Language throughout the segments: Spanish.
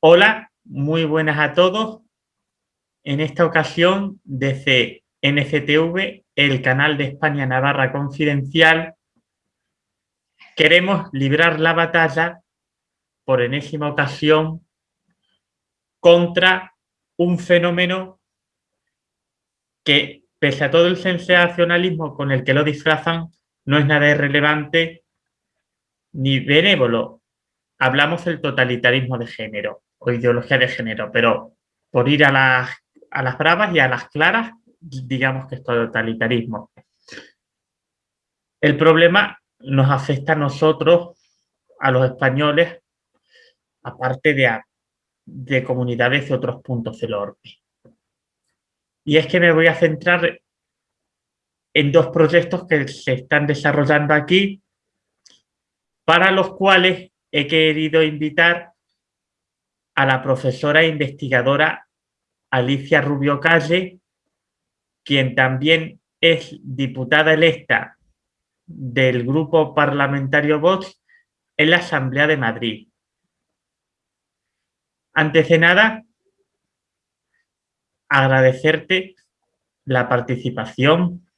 Hola, muy buenas a todos. En esta ocasión, desde NCTV, el canal de España Navarra Confidencial, queremos librar la batalla por enésima ocasión contra un fenómeno que, pese a todo el sensacionalismo con el que lo disfrazan, no es nada irrelevante ni benévolo. Hablamos del totalitarismo de género o ideología de género, pero por ir a las, a las bravas y a las claras, digamos que es totalitarismo. El problema nos afecta a nosotros, a los españoles, aparte de, de comunidades de otros puntos del orbe. Y es que me voy a centrar en dos proyectos que se están desarrollando aquí, para los cuales he querido invitar a la profesora e investigadora Alicia Rubio Calle, quien también es diputada electa del grupo parlamentario Vox en la Asamblea de Madrid. Antes de nada, agradecerte la participación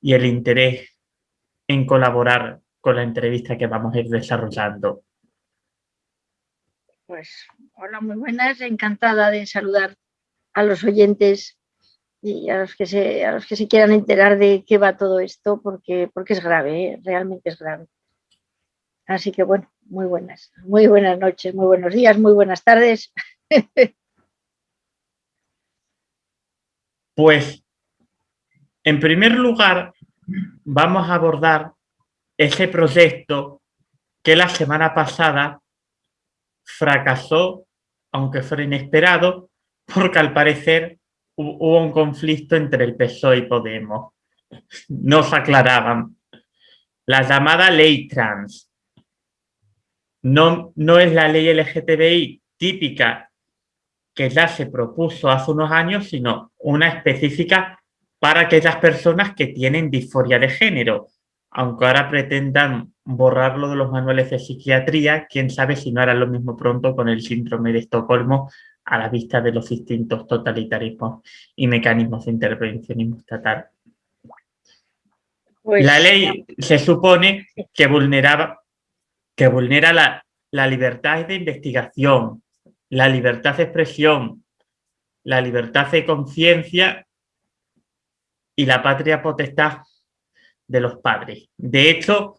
y el interés en colaborar con la entrevista que vamos a ir desarrollando. Pues hola, muy buenas, encantada de saludar a los oyentes y a los que se, a los que se quieran enterar de qué va todo esto, porque, porque es grave, ¿eh? realmente es grave. Así que bueno, muy buenas, muy buenas noches, muy buenos días, muy buenas tardes. Pues, en primer lugar, vamos a abordar ese proyecto que la semana pasada fracasó, aunque fuera inesperado, porque al parecer hubo un conflicto entre el PSOE y Podemos. No se aclaraban. La llamada ley trans no, no es la ley LGTBI típica que ya se propuso hace unos años, sino una específica para aquellas personas que tienen disforia de género, aunque ahora pretendan borrarlo de los manuales de psiquiatría, quién sabe si no hará lo mismo pronto con el síndrome de Estocolmo a la vista de los distintos totalitarismos y mecanismos de intervencionismo estatal. Pues la ley se supone que, vulneraba, que vulnera la, la libertad de investigación, la libertad de expresión, la libertad de conciencia y la patria potestad de los padres. De hecho,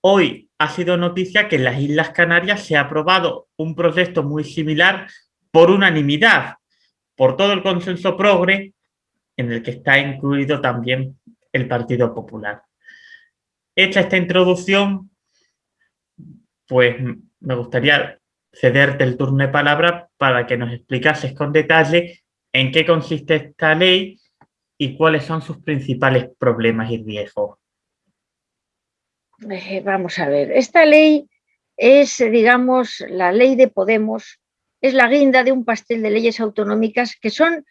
hoy ha sido noticia que en las Islas Canarias se ha aprobado un proyecto muy similar por unanimidad, por todo el consenso progre, en el que está incluido también el Partido Popular. Hecha esta introducción, pues me gustaría cederte el turno de palabra para que nos explicases con detalle en qué consiste esta ley y cuáles son sus principales problemas y riesgos. Vamos a ver, esta ley es, digamos, la ley de Podemos, es la guinda de un pastel de leyes autonómicas que son,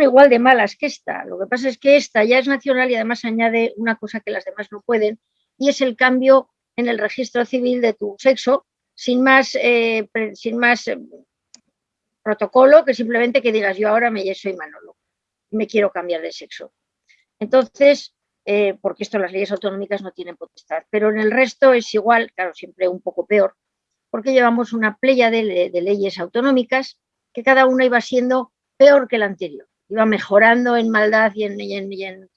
igual de malas que esta. Lo que pasa es que esta ya es nacional y además añade una cosa que las demás no pueden, y es el cambio en el registro civil de tu sexo, sin más, eh, eh, protocolo que simplemente que digas yo ahora me soy Manolo me quiero cambiar de sexo. Entonces, eh, porque esto las leyes autonómicas no tienen potestad, pero en el resto es igual, claro, siempre un poco peor, porque llevamos una playa de, leyes autonómicas que cada una iba siendo peor que la anterior, iba mejorando en maldad y en,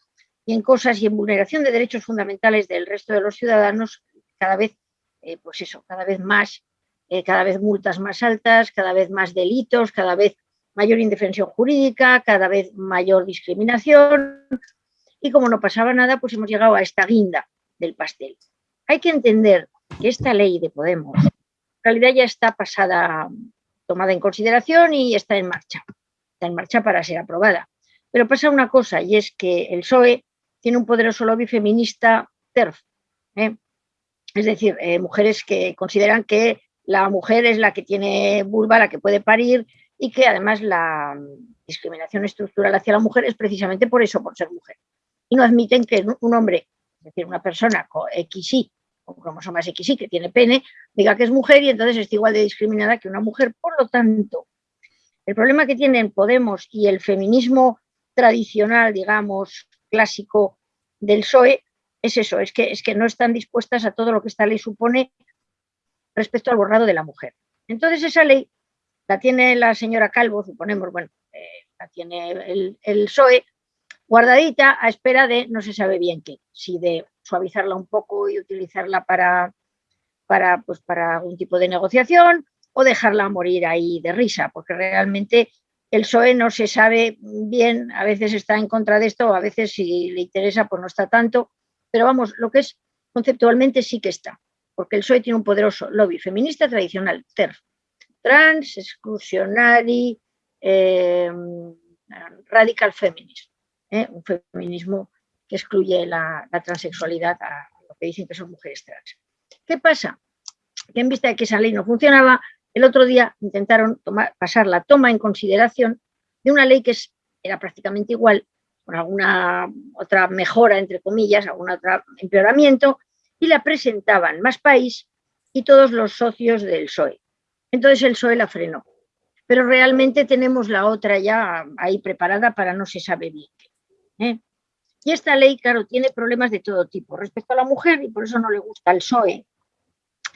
en, cosas y en vulneración de derechos fundamentales del resto de los ciudadanos, cada vez, eh, pues eso, cada vez más, eh, cada vez multas más altas, cada vez más delitos, cada vez mayor indefensión jurídica, cada vez mayor discriminación y como no pasaba nada, pues hemos llegado a esta guinda del pastel. Hay que entender que esta ley de Podemos en realidad ya está pasada, tomada en consideración y está en marcha. Está en marcha para ser aprobada. Pero pasa una cosa y es que el PSOE tiene un poderoso lobby feminista TERF. ¿eh? es decir, eh, mujeres que consideran que la mujer es la que tiene vulva, la que puede parir y que además la discriminación estructural hacia la mujer es precisamente por eso, por ser mujer. Y no admiten que un hombre, es decir, una persona con XY, con cromosomas XY, que tiene pene, diga que es mujer y entonces está igual de discriminada que una mujer. Por lo tanto, el problema que tienen Podemos y el feminismo tradicional, digamos, clásico del PSOE, es eso, es que, es que no están dispuestas a todo lo que esta ley supone respecto al borrado de la mujer. Entonces esa ley la tiene la señora Calvo, suponemos, bueno, eh, la tiene el, el, PSOE, guardadita a espera de no se sabe bien qué, si de suavizarla un poco y utilizarla para, para, pues, para algún tipo de negociación o dejarla morir ahí de risa, porque realmente el PSOE no se sabe bien, a veces está en contra de esto, a veces si le interesa pues no está tanto, pero vamos, lo que es conceptualmente sí que está, porque el PSOE tiene un poderoso lobby feminista tradicional, TERF, trans, exclusionary, eh, radical feminism, ¿eh? un feminismo que excluye la, transexualidad a lo que dicen que son mujeres trans. ¿Qué pasa? Que en vista de que esa ley no funcionaba, el otro día intentaron pasar la toma en consideración de una ley que era prácticamente igual, con alguna otra mejora, entre comillas, algún otro empeoramiento, y la presentaban Más País y todos los socios del PSOE. Entonces el PSOE la frenó. Pero realmente tenemos la otra ya ahí preparada para no se sabe bien. ¿Eh? Y esta ley, claro, tiene problemas de todo tipo. Respecto a la mujer, y por eso no le gusta el PSOE,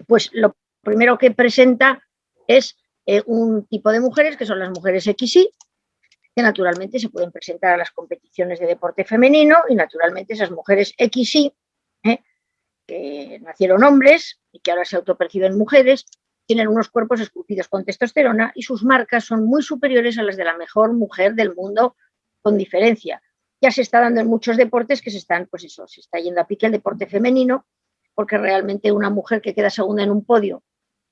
pues lo primero que presenta es eh, un tipo de mujeres, que son las mujeres XY, que naturalmente se pueden presentar a las competiciones de deporte femenino y naturalmente esas mujeres XY, ¿eh? que nacieron hombres y que ahora se autoperciben mujeres, tienen unos cuerpos esculpidos con testosterona y sus marcas son muy superiores a las de la mejor mujer del mundo con diferencia. Ya se está dando en muchos deportes que se están, pues eso, se está yendo a pique el deporte femenino, porque realmente una mujer que queda segunda en un podio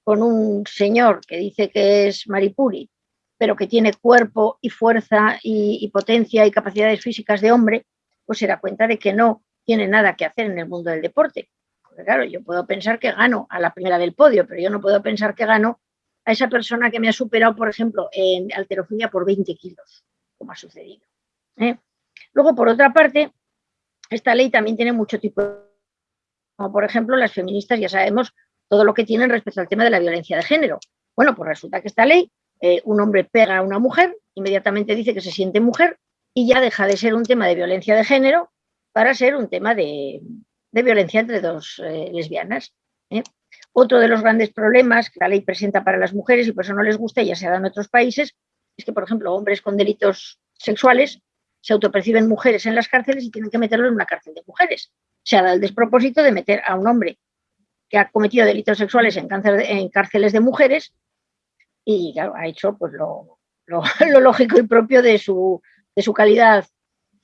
con un señor que dice que es Maripuri, pero que tiene cuerpo y fuerza y, potencia y capacidades físicas de hombre, pues se da cuenta de que no tiene nada que hacer en el mundo del deporte claro, yo puedo pensar que gano a la primera del podio, pero yo no puedo pensar que gano a esa persona que me ha superado, por ejemplo, en alterofilia por 20 kilos, como ha sucedido. ¿eh? Luego, por otra parte, esta ley también tiene mucho tipo, como por ejemplo las feministas ya sabemos todo lo que tienen respecto al tema de la violencia de género. Bueno, pues resulta que esta ley, eh, un hombre pega a una mujer, inmediatamente dice que se siente mujer y ya deja de ser un tema de violencia de género para ser un tema de, de violencia entre dos eh, lesbianas. ¿eh? Otro de los grandes problemas que la ley presenta para las mujeres y por eso no les gusta, ya se dado en otros países, es que, por ejemplo, hombres con delitos sexuales se autoperciben mujeres en las cárceles y tienen que meterlo en una cárcel de mujeres. Se ha dado el despropósito de meter a un hombre que ha cometido delitos sexuales en, en cárceles de mujeres y ha hecho pues, lo, lo, lógico y propio de su, de su calidad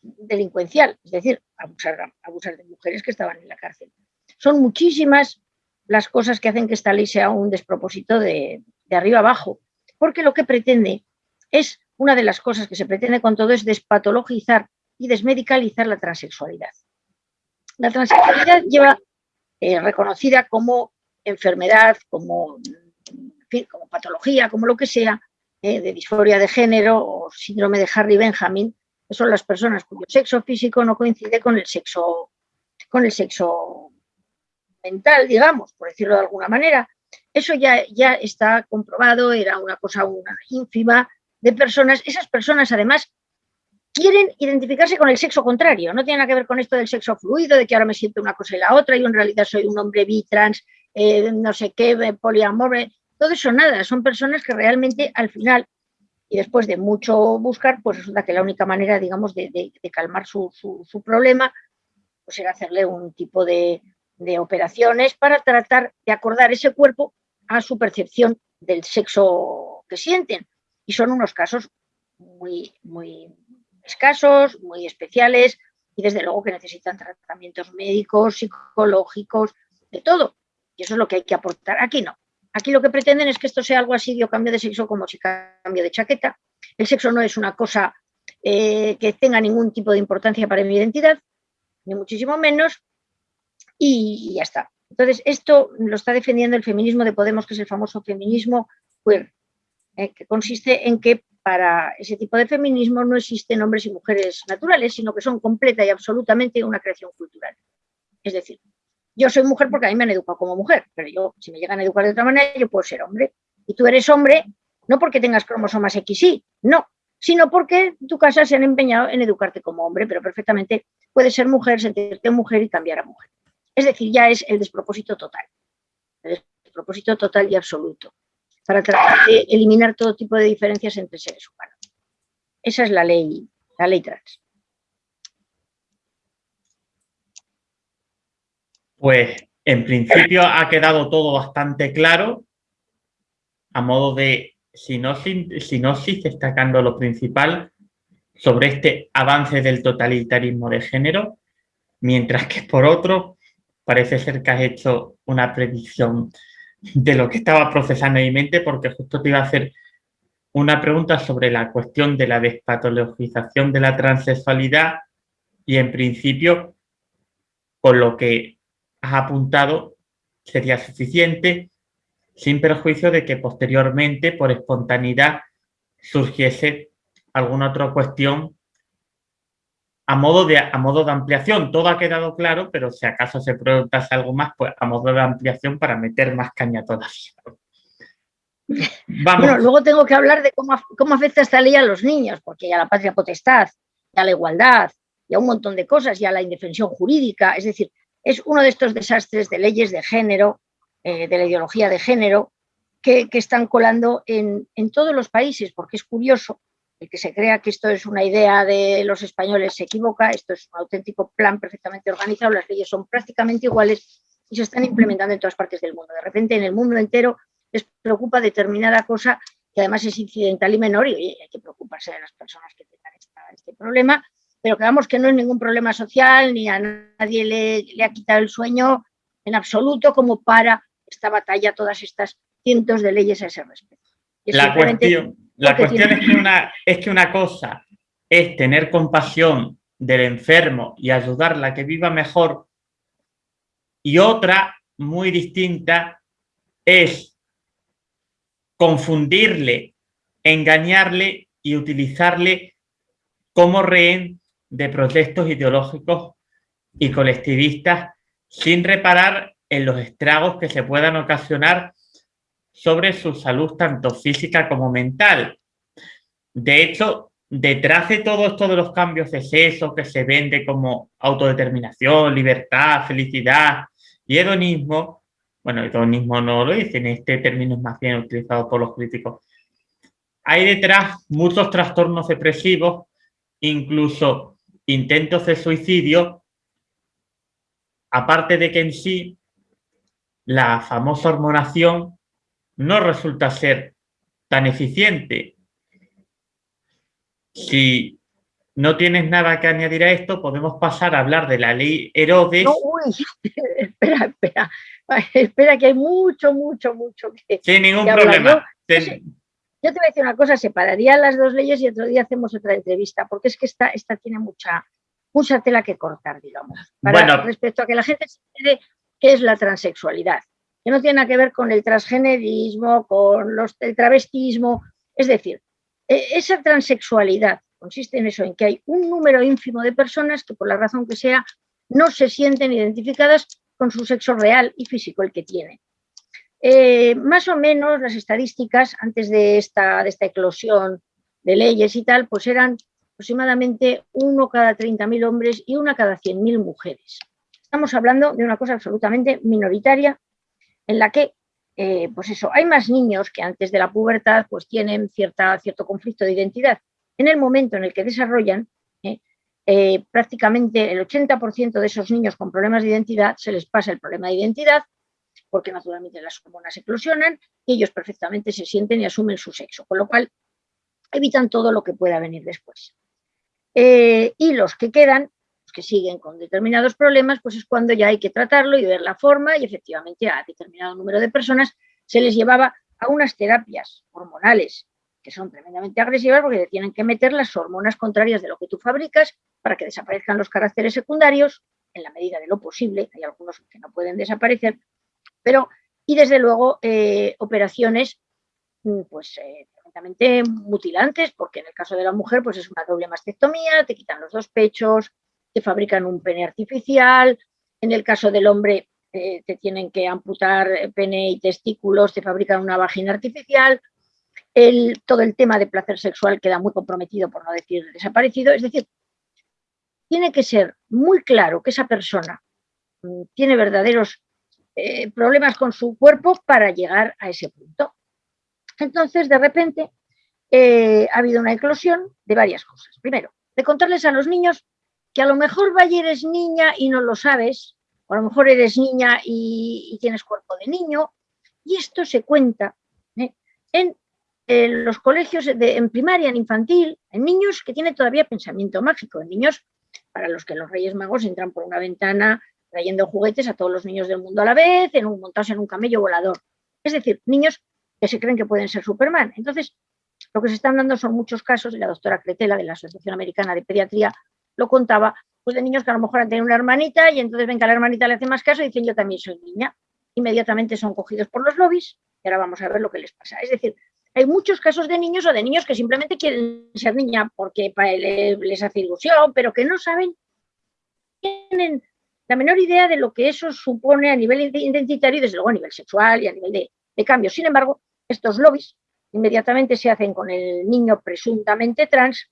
delincuencial, es decir, abusar, abusar de mujeres que estaban en la cárcel. Son muchísimas las cosas que hacen que esta ley sea un despropósito de, arriba abajo, porque lo que pretende es, una de las cosas que se pretende con todo es despatologizar y desmedicalizar la transexualidad. La transexualidad lleva eh, reconocida como enfermedad, como, patología, como lo que sea, eh, de disforia de género o síndrome de Harry Benjamin, son las personas cuyo sexo físico no coincide con el sexo, con el sexo mental, digamos, por decirlo de alguna manera. Eso ya, ya está comprobado, era una cosa una ínfima de personas. Esas personas, además, quieren identificarse con el sexo contrario. No tiene nada que ver con esto del sexo fluido, de que ahora me siento una cosa y la otra, y en realidad soy un hombre bi, trans, eh, no sé qué, poliamor. Todo eso nada. Son personas que realmente al final y después de mucho buscar, pues resulta que la única manera, digamos, de, calmar su, problema, pues era hacerle un tipo de, operaciones para tratar de acordar ese cuerpo a su percepción del sexo que sienten. Y son unos casos muy, muy escasos, muy especiales y desde luego que necesitan tratamientos médicos, psicológicos, de todo. Y eso es lo que hay que aportar. Aquí no. Aquí lo que pretenden es que esto sea algo así de cambio de sexo como si cambio de chaqueta. El sexo no es una cosa eh, que tenga ningún tipo de importancia para mi identidad, ni muchísimo menos, y, ya está. Entonces, esto lo está defendiendo el feminismo de Podemos, que es el famoso feminismo queer, eh, que consiste en que para ese tipo de feminismo no existen hombres y mujeres naturales, sino que son completa y absolutamente una creación cultural. Es decir, yo soy mujer porque a mí me han educado como mujer, pero yo, si me llegan a educar de otra manera, yo puedo ser hombre. Y tú eres hombre no porque tengas cromosomas XY, no, sino porque tu casa se han empeñado en educarte como hombre, pero perfectamente puedes ser mujer, sentirte mujer y cambiar a mujer. Es decir, ya es el despropósito total, el despropósito total y absoluto, para tratar de eliminar todo tipo de diferencias entre seres humanos. Esa es la ley, la ley trans. Pues en principio ha quedado todo bastante claro, a modo de sinopsis, destacando lo principal sobre este avance del totalitarismo de género, mientras que por otro parece ser que has hecho una predicción de lo que estaba procesando en mi mente, porque justo te iba a hacer una pregunta sobre la cuestión de la despatologización de la transexualidad y en principio con lo que has apuntado sería suficiente, sin perjuicio de que posteriormente, por espontaneidad, surgiese alguna otra cuestión a modo de, a modo de ampliación. Todo ha quedado claro, pero si acaso se preguntase algo más, pues a modo de ampliación para meter más caña todavía. Bueno, luego tengo que hablar de cómo, cómo afecta esta ley a los niños, porque ya la patria potestad, ya la igualdad, y a un montón de cosas, ya la indefensión jurídica, es decir, es uno de estos desastres de leyes de género, eh, de la ideología de género, que, están colando en, todos los países, porque es curioso, el que se crea que esto es una idea de los españoles se equivoca, esto es un auténtico plan perfectamente organizado, las leyes son prácticamente iguales y se están implementando en todas partes del mundo. De repente en el mundo entero les preocupa determinada cosa que además es incidental y menor y hay que preocuparse de las personas que tengan este problema pero creamos que no es ningún problema social, ni a nadie le, ha quitado el sueño en absoluto como para esta batalla, todas estas cientos de leyes a ese respecto. La cuestión, la cuestión es, que una, es que una cosa es tener compasión del enfermo y ayudarla a que viva mejor y otra muy distinta es confundirle, engañarle y utilizarle como rehén de protestos ideológicos y colectivistas sin reparar en los estragos que se puedan ocasionar sobre su salud tanto física como mental. De hecho, detrás de todo esto de los cambios de sexo que se vende como autodeterminación, libertad, felicidad y hedonismo, bueno, hedonismo no lo dicen, este término es más bien utilizado por los críticos, hay detrás muchos trastornos depresivos, incluso intentos de suicidio, aparte de que en sí la famosa hormonación no resulta ser tan eficiente. Si no tienes nada que añadir a esto, podemos pasar a hablar de la ley Herodes. uy, espera, espera, espera que hay mucho, mucho, mucho que Sin ningún problema. Yo te voy a decir una cosa, separaría las dos leyes y otro día hacemos otra entrevista, porque es que esta, esta tiene mucha, mucha tela que cortar, digamos, para, respecto a que la gente se entere qué es la transexualidad, que no tiene nada que ver con el transgenerismo, con los, el travestismo, es decir, e, esa transexualidad consiste en eso, en que hay un número ínfimo de personas que por la razón que sea no se sienten identificadas con su sexo real y físico, el que tienen. Eh, más o menos las estadísticas antes de esta, de esta eclosión de leyes y tal, pues eran aproximadamente uno cada 30.000 hombres y una cada 100.000 mujeres. Estamos hablando de una cosa absolutamente minoritaria en la que, eh, pues eso, hay más niños que antes de la pubertad pues tienen cierta, cierto conflicto de identidad. En el momento en el que desarrollan, eh, prácticamente el 80% de esos niños con problemas de identidad se les pasa el problema de identidad porque naturalmente las hormonas eclosionan y ellos perfectamente se sienten y asumen su sexo, con lo cual evitan todo lo que pueda venir después. Eh, y los que quedan, que siguen con determinados problemas, pues es cuando ya hay que tratarlo y ver la forma y efectivamente a determinado número de personas se les llevaba a unas terapias hormonales que son tremendamente agresivas porque tienen que meter las hormonas contrarias de lo que tú fabricas para que desaparezcan los caracteres secundarios en la medida de lo posible, hay algunos que no pueden desaparecer, pero, y desde luego, eh, operaciones mm, pues eh, mutilantes, porque en el caso de la mujer pues es una doble mastectomía, te quitan los dos pechos, te fabrican un pene artificial, en el caso del hombre eh, te tienen que amputar pene y testículos, te fabrican una vagina artificial, el, todo el tema de placer sexual queda muy comprometido, por no decir desaparecido, es decir, tiene que ser muy claro que esa persona mm, tiene verdaderos eh, problemas con su cuerpo para llegar a ese punto. Entonces, de repente, eh, ha habido una eclosión de varias cosas. Primero, de contarles a los niños que a lo mejor vaya eres niña y no lo sabes, o a lo mejor eres niña y, tienes cuerpo de niño, y esto se cuenta ¿eh? en, los colegios de, en primaria, en infantil, en niños que tienen todavía pensamiento mágico, en niños para los que los Reyes Magos entran por una ventana trayendo juguetes a todos los niños del mundo a la vez, en un, montados en un camello volador. Es decir, niños que se creen que pueden ser Superman. Entonces, lo que se están dando son muchos casos, y la doctora Cretela de la Asociación Americana de Pediatría lo contaba, pues de niños que a lo mejor han tenido una hermanita y entonces ven que a la hermanita le hace más caso y dicen yo también soy niña. Inmediatamente son cogidos por los lobbies y ahora vamos a ver lo que les pasa. Es decir, hay muchos casos de niños o de niños que simplemente quieren ser niña porque les hace ilusión, pero que no saben, tienen la menor idea de lo que eso supone a nivel identitario y desde luego a nivel sexual y a nivel de, de cambio. Sin embargo, estos lobbies inmediatamente se hacen con el niño presuntamente trans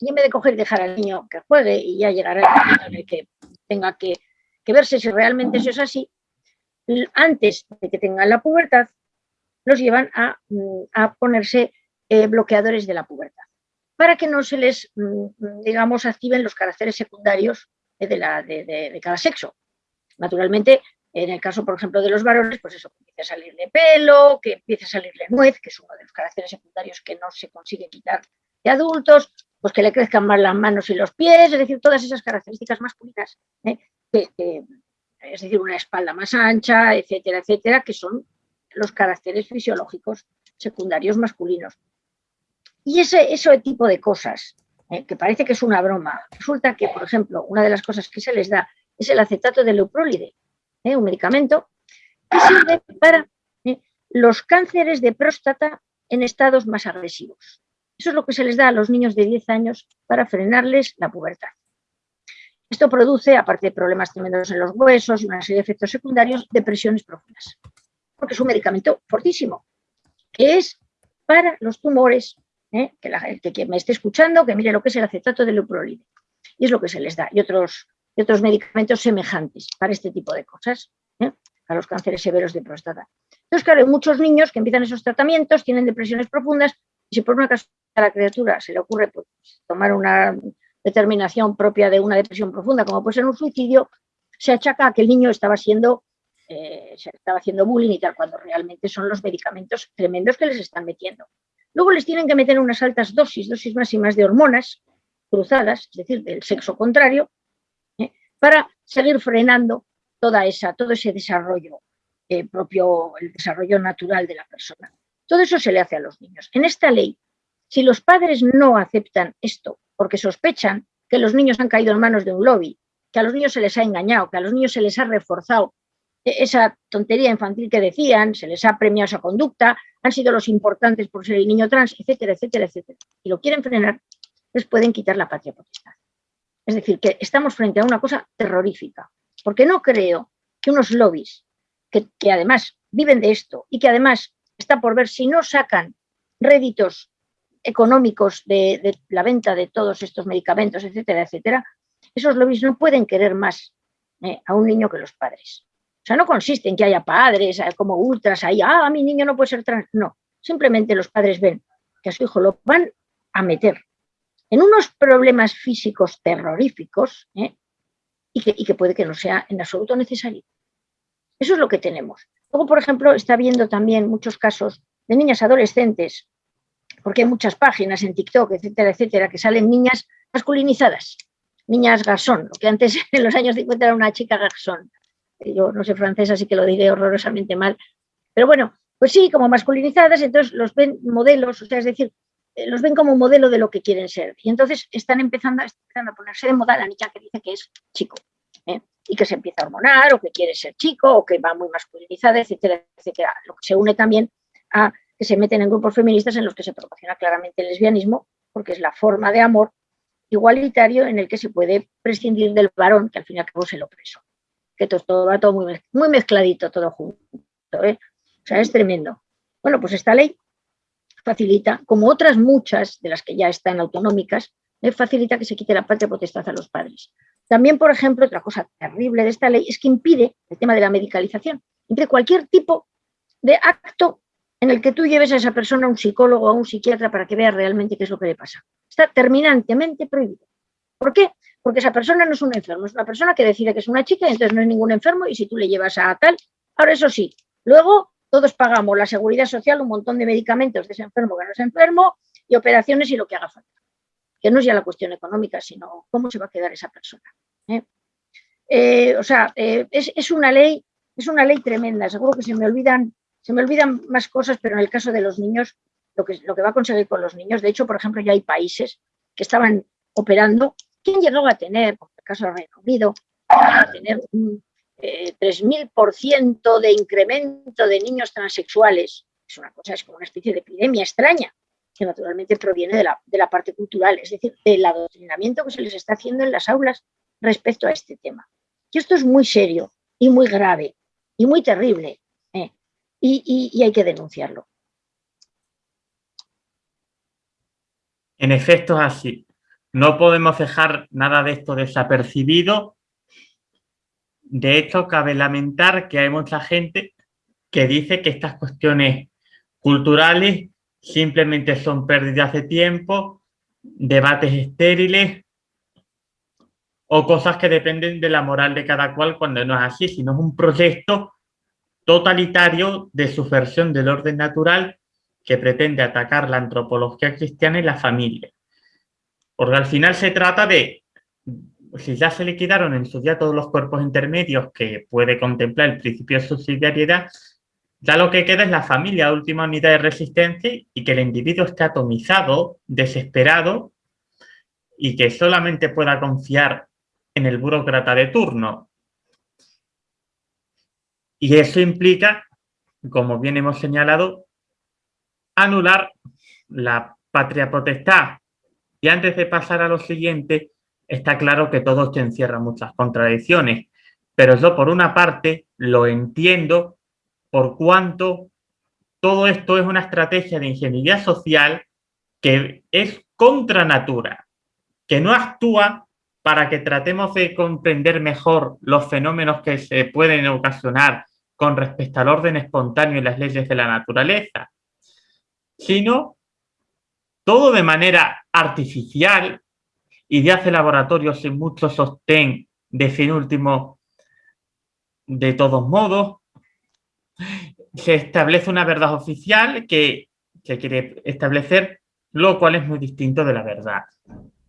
y en vez de coger y dejar al niño que juegue y ya llegar el momento en el que tenga que, verse si realmente eso es así, antes de que tengan la pubertad, los llevan a, mm, ponerse eh, bloqueadores de la pubertad, para que no se les, mm, digamos, activen los caracteres secundarios de, la, de, cada sexo. Naturalmente, en el caso, por ejemplo, de los varones, pues eso, que empiece a salirle pelo, que empiece a salirle nuez, que es uno de los caracteres secundarios que no se consigue quitar de adultos, pues que le crezcan más las manos y los pies, es decir, todas esas características masculinas, ¿eh? es decir, una espalda más ancha, etcétera, etcétera, que son los caracteres fisiológicos secundarios masculinos. Y ese, ese tipo de cosas, ¿eh? que parece que es una broma, resulta que, por ejemplo, una de las cosas que se les da es el acetato de leuprólide, ¿eh? un medicamento que sirve para los cánceres de próstata en estados más agresivos. Eso es lo que se les da a los niños de 10 años para frenarles la pubertad. Esto produce, aparte de problemas tremendos en los huesos y una serie de efectos secundarios, depresiones profundas. Porque es un medicamento fortísimo, que es para los tumores, ¿eh? que, la, que, me esté escuchando, que mire lo que es el acetato de leuprolide. Y es lo que se les da. Y otros, otros medicamentos semejantes para este tipo de cosas, ¿eh? para los cánceres severos de próstata. Entonces, claro, hay muchos niños que empiezan esos tratamientos, tienen depresiones profundas, y si por una casualidad a la criatura se le ocurre pues, tomar una determinación propia de una depresión profunda, como puede ser un suicidio, se achaca a que el niño estaba siendo eh, se estaba haciendo bullying y tal, cuando realmente son los medicamentos tremendos que les están metiendo. Luego les tienen que meter unas altas dosis, dosis máximas de hormonas cruzadas, es decir, del sexo contrario, ¿eh? para seguir frenando toda esa, todo ese desarrollo eh, propio, el desarrollo natural de la persona. Todo eso se le hace a los niños. En esta ley si los padres no aceptan esto porque sospechan que los niños han caído en manos de un lobby, que a los niños se les ha engañado, que a los niños se les ha reforzado esa tontería infantil que decían, se les ha premiado esa conducta, han sido los importantes por ser el niño trans, etcétera, etcétera, etcétera, y lo quieren frenar, les pueden quitar la patria potestad. Es decir, que estamos frente a una cosa terrorífica, porque no creo que unos lobbies que, que además viven de esto y que además está por ver si no sacan réditos económicos de, la venta de todos estos medicamentos, etcétera, etcétera, esos lobbies no pueden querer más eh, a un niño que los padres. O sea, no consiste en que haya padres eh, como ultras ahí, ah, mi niño no puede ser trans. No, simplemente los padres ven que a su hijo lo van a meter en unos problemas físicos terroríficos eh, y, que, y que puede que no sea en absoluto necesario. Eso es lo que tenemos. Luego, por ejemplo, está viendo también muchos casos de niñas adolescentes porque hay muchas páginas en TikTok, etcétera, etcétera, que salen niñas masculinizadas, niñas garzón, lo que antes en los años 50 era una chica garzón. Yo no sé francés, así que lo diré horrorosamente mal. Pero bueno, pues sí, como masculinizadas, entonces los ven modelos, o sea, es decir, eh, los ven como modelo de lo que quieren ser. Y entonces están empezando, a ponerse de moda la niña que dice que es chico. ¿eh? y que se empieza a hormonar, o que quiere ser chico, o que va muy masculinizada, etcétera, etcétera. Lo que se une también a que se meten en grupos feministas en los que se promociona claramente el lesbianismo, porque es la forma de amor igualitario en el que se puede prescindir del varón, que al fin y al cabo es el opresor. Que todo, va todo muy, muy mezcladito, todo junto. ¿eh? O sea, es tremendo. Bueno, pues esta ley facilita, como otras muchas de las que ya están autonómicas, eh, facilita que se quite la patria potestad a los padres. También, por ejemplo, otra cosa terrible de esta ley es que impide el tema de la medicalización, impide cualquier tipo de acto en el que tú lleves a esa persona a un psicólogo o a un psiquiatra para que vea realmente qué es lo que le pasa. Está terminantemente prohibido. ¿Por qué? Porque esa persona no es un enfermo, es una persona que decide que es una chica y entonces no es ningún enfermo y si tú le llevas a tal, ahora eso sí, luego todos pagamos la seguridad social, un montón de medicamentos de ese enfermo que no es enfermo y operaciones y lo que haga falta. Que no es ya la cuestión económica, sino cómo se va a quedar esa persona. ¿eh? Eh, o sea, eh, es, es, una ley, es una ley tremenda, seguro que se me olvidan se me olvidan más cosas, pero en el caso de los niños, lo que, lo que va a conseguir con los niños, de hecho, por ejemplo, ya hay países que estaban operando, ¿quién llegó a tener, por el caso del Reino Unido, a tener un eh, 3.000% de incremento de niños transexuales? Es una cosa, es como una especie de epidemia extraña, que naturalmente proviene de la, de la parte cultural, es decir, del adoctrinamiento que se les está haciendo en las aulas respecto a este tema. Y esto es muy serio y muy grave y muy terrible y, hay que denunciarlo. En efecto es así. No podemos dejar nada de esto desapercibido. De hecho, cabe lamentar que hay mucha gente que dice que estas cuestiones culturales simplemente son pérdidas de tiempo, debates estériles o cosas que dependen de la moral de cada cual cuando no es así, sino es un proyecto totalitario de subversión del orden natural que pretende atacar la antropología cristiana y la familia. Porque al final se trata de, si ya se liquidaron en su día todos los cuerpos intermedios que puede contemplar el principio de subsidiariedad, ya lo que queda es la familia, última unidad de resistencia y que el individuo esté atomizado, desesperado y que solamente pueda confiar en el burócrata de turno, y eso implica, como bien hemos señalado, anular la patria potestad. Y antes de pasar a lo siguiente, está claro que todo esto encierra muchas contradicciones, pero yo por una parte lo entiendo por cuanto todo esto es una estrategia de ingeniería social que es contra natura, que no actúa para que tratemos de comprender mejor los fenómenos que se pueden ocasionar con respecto al orden espontáneo y las leyes de la naturaleza, sino todo de manera artificial, y de hace laboratorios sin mucho sostén de fin último, de todos modos, se establece una verdad oficial que se quiere establecer, lo cual es muy distinto de la verdad,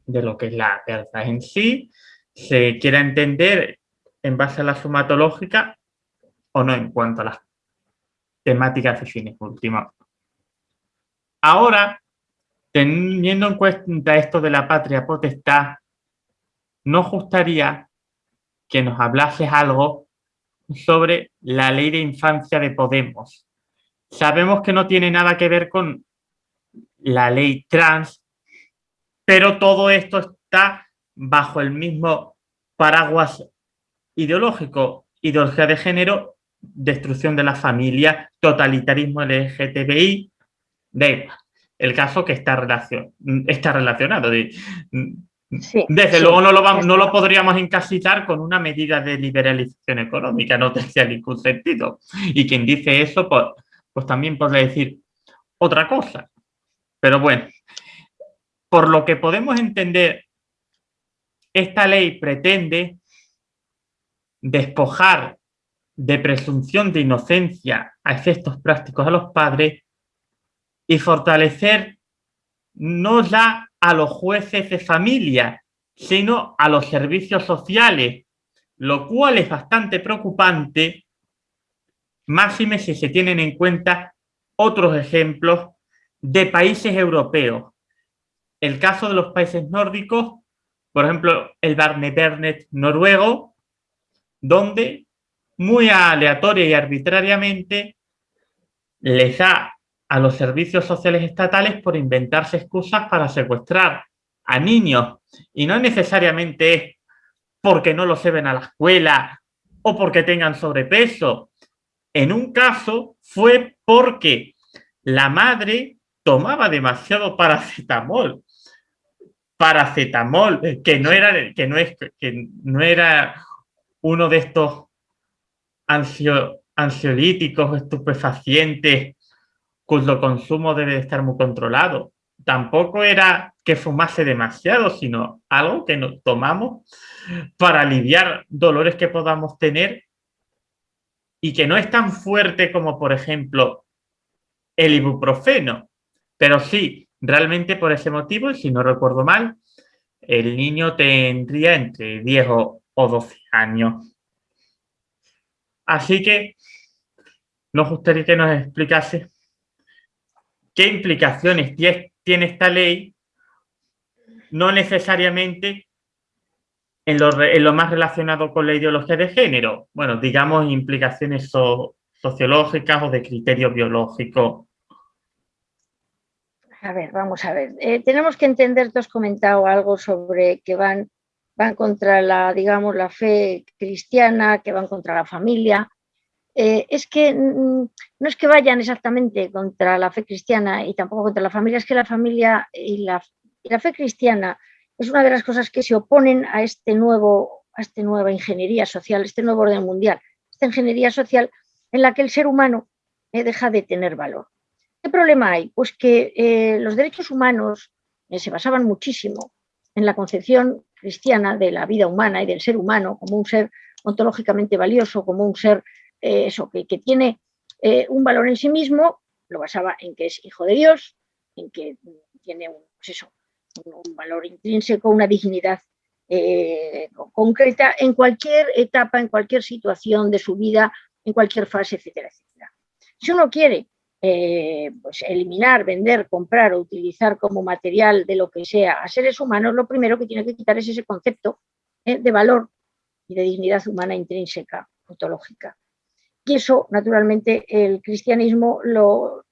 de lo que es la verdad en sí. Se quiere entender en base a la sumatológica o no en cuanto a las temáticas de fines últimos. Ahora, teniendo en cuenta esto de la patria potestad, nos gustaría que nos hablases algo sobre la ley de infancia de Podemos. Sabemos que no tiene nada que ver con la ley trans, pero todo esto está bajo el mismo paraguas ideológico, ideología de género destrucción de la familia, totalitarismo LGTBI, de el caso que está, relacion, está relacionado. Desde luego no lo, no lo podríamos encasillar con una medida de liberalización económica, no tendría ningún sentido. Y quien dice eso, pues, pues también podría decir otra cosa. Pero bueno, por lo que podemos entender, esta ley pretende despojar de presunción de inocencia a efectos prácticos a los padres y fortalecer no ya a los jueces de familia, sino a los servicios sociales, lo cual es bastante preocupante, máxime si se tienen en cuenta otros ejemplos de países europeos. El caso de los países nórdicos, por ejemplo, el Barnevernet noruego, donde muy aleatoria y arbitrariamente les da a los servicios sociales estatales por inventarse excusas para secuestrar a niños. Y no necesariamente es porque no los lleven a la escuela o porque tengan sobrepeso. En un caso fue porque la madre tomaba demasiado paracetamol. Paracetamol, que no era, que no es, que no era uno de estos ansio, ansiolíticos, estupefacientes, cuyo consumo debe estar muy controlado. Tampoco era que fumase demasiado, sino algo que nos tomamos para aliviar dolores que podamos tener y que no es tan fuerte como, por ejemplo, el ibuprofeno. Pero sí, realmente por ese motivo, si no recuerdo mal, el niño tendría entre 10 o 12 años. Así que nos gustaría que nos explicase qué implicaciones tiene esta ley, no necesariamente en lo, más relacionado con la ideología de género, bueno, digamos implicaciones sociológicas o de criterio biológico. A ver, vamos a ver. Eh, tenemos que entender, tú has comentado algo sobre que van van contra la, digamos, la fe cristiana, que van contra la familia. Eh, es que mm, no es que vayan exactamente contra la fe cristiana y tampoco contra la familia, es que la familia y la, la fe cristiana es una de las cosas que se oponen a este nuevo, a esta nueva ingeniería social, este nuevo orden mundial, esta ingeniería social en la que el ser humano eh, deja de tener valor. ¿Qué problema hay? Pues que eh, los derechos humanos se basaban muchísimo en la concepción cristiana de la vida humana y del ser humano como un ser ontológicamente valioso, como un ser eh, eso, que, tiene eh, un valor en sí mismo, lo basaba en que es hijo de Dios, en que tiene un, pues eso, un, valor intrínseco, una dignidad eh, concreta en cualquier etapa, en cualquier situación de su vida, en cualquier fase, etcétera, etcétera. Si uno quiere eh, pues eliminar, vender, comprar o utilizar como material de lo que sea a seres humanos, lo primero que tiene que quitar es ese concepto eh, de valor y de dignidad humana intrínseca, ontológica. Y eso, naturalmente, el cristianismo lo,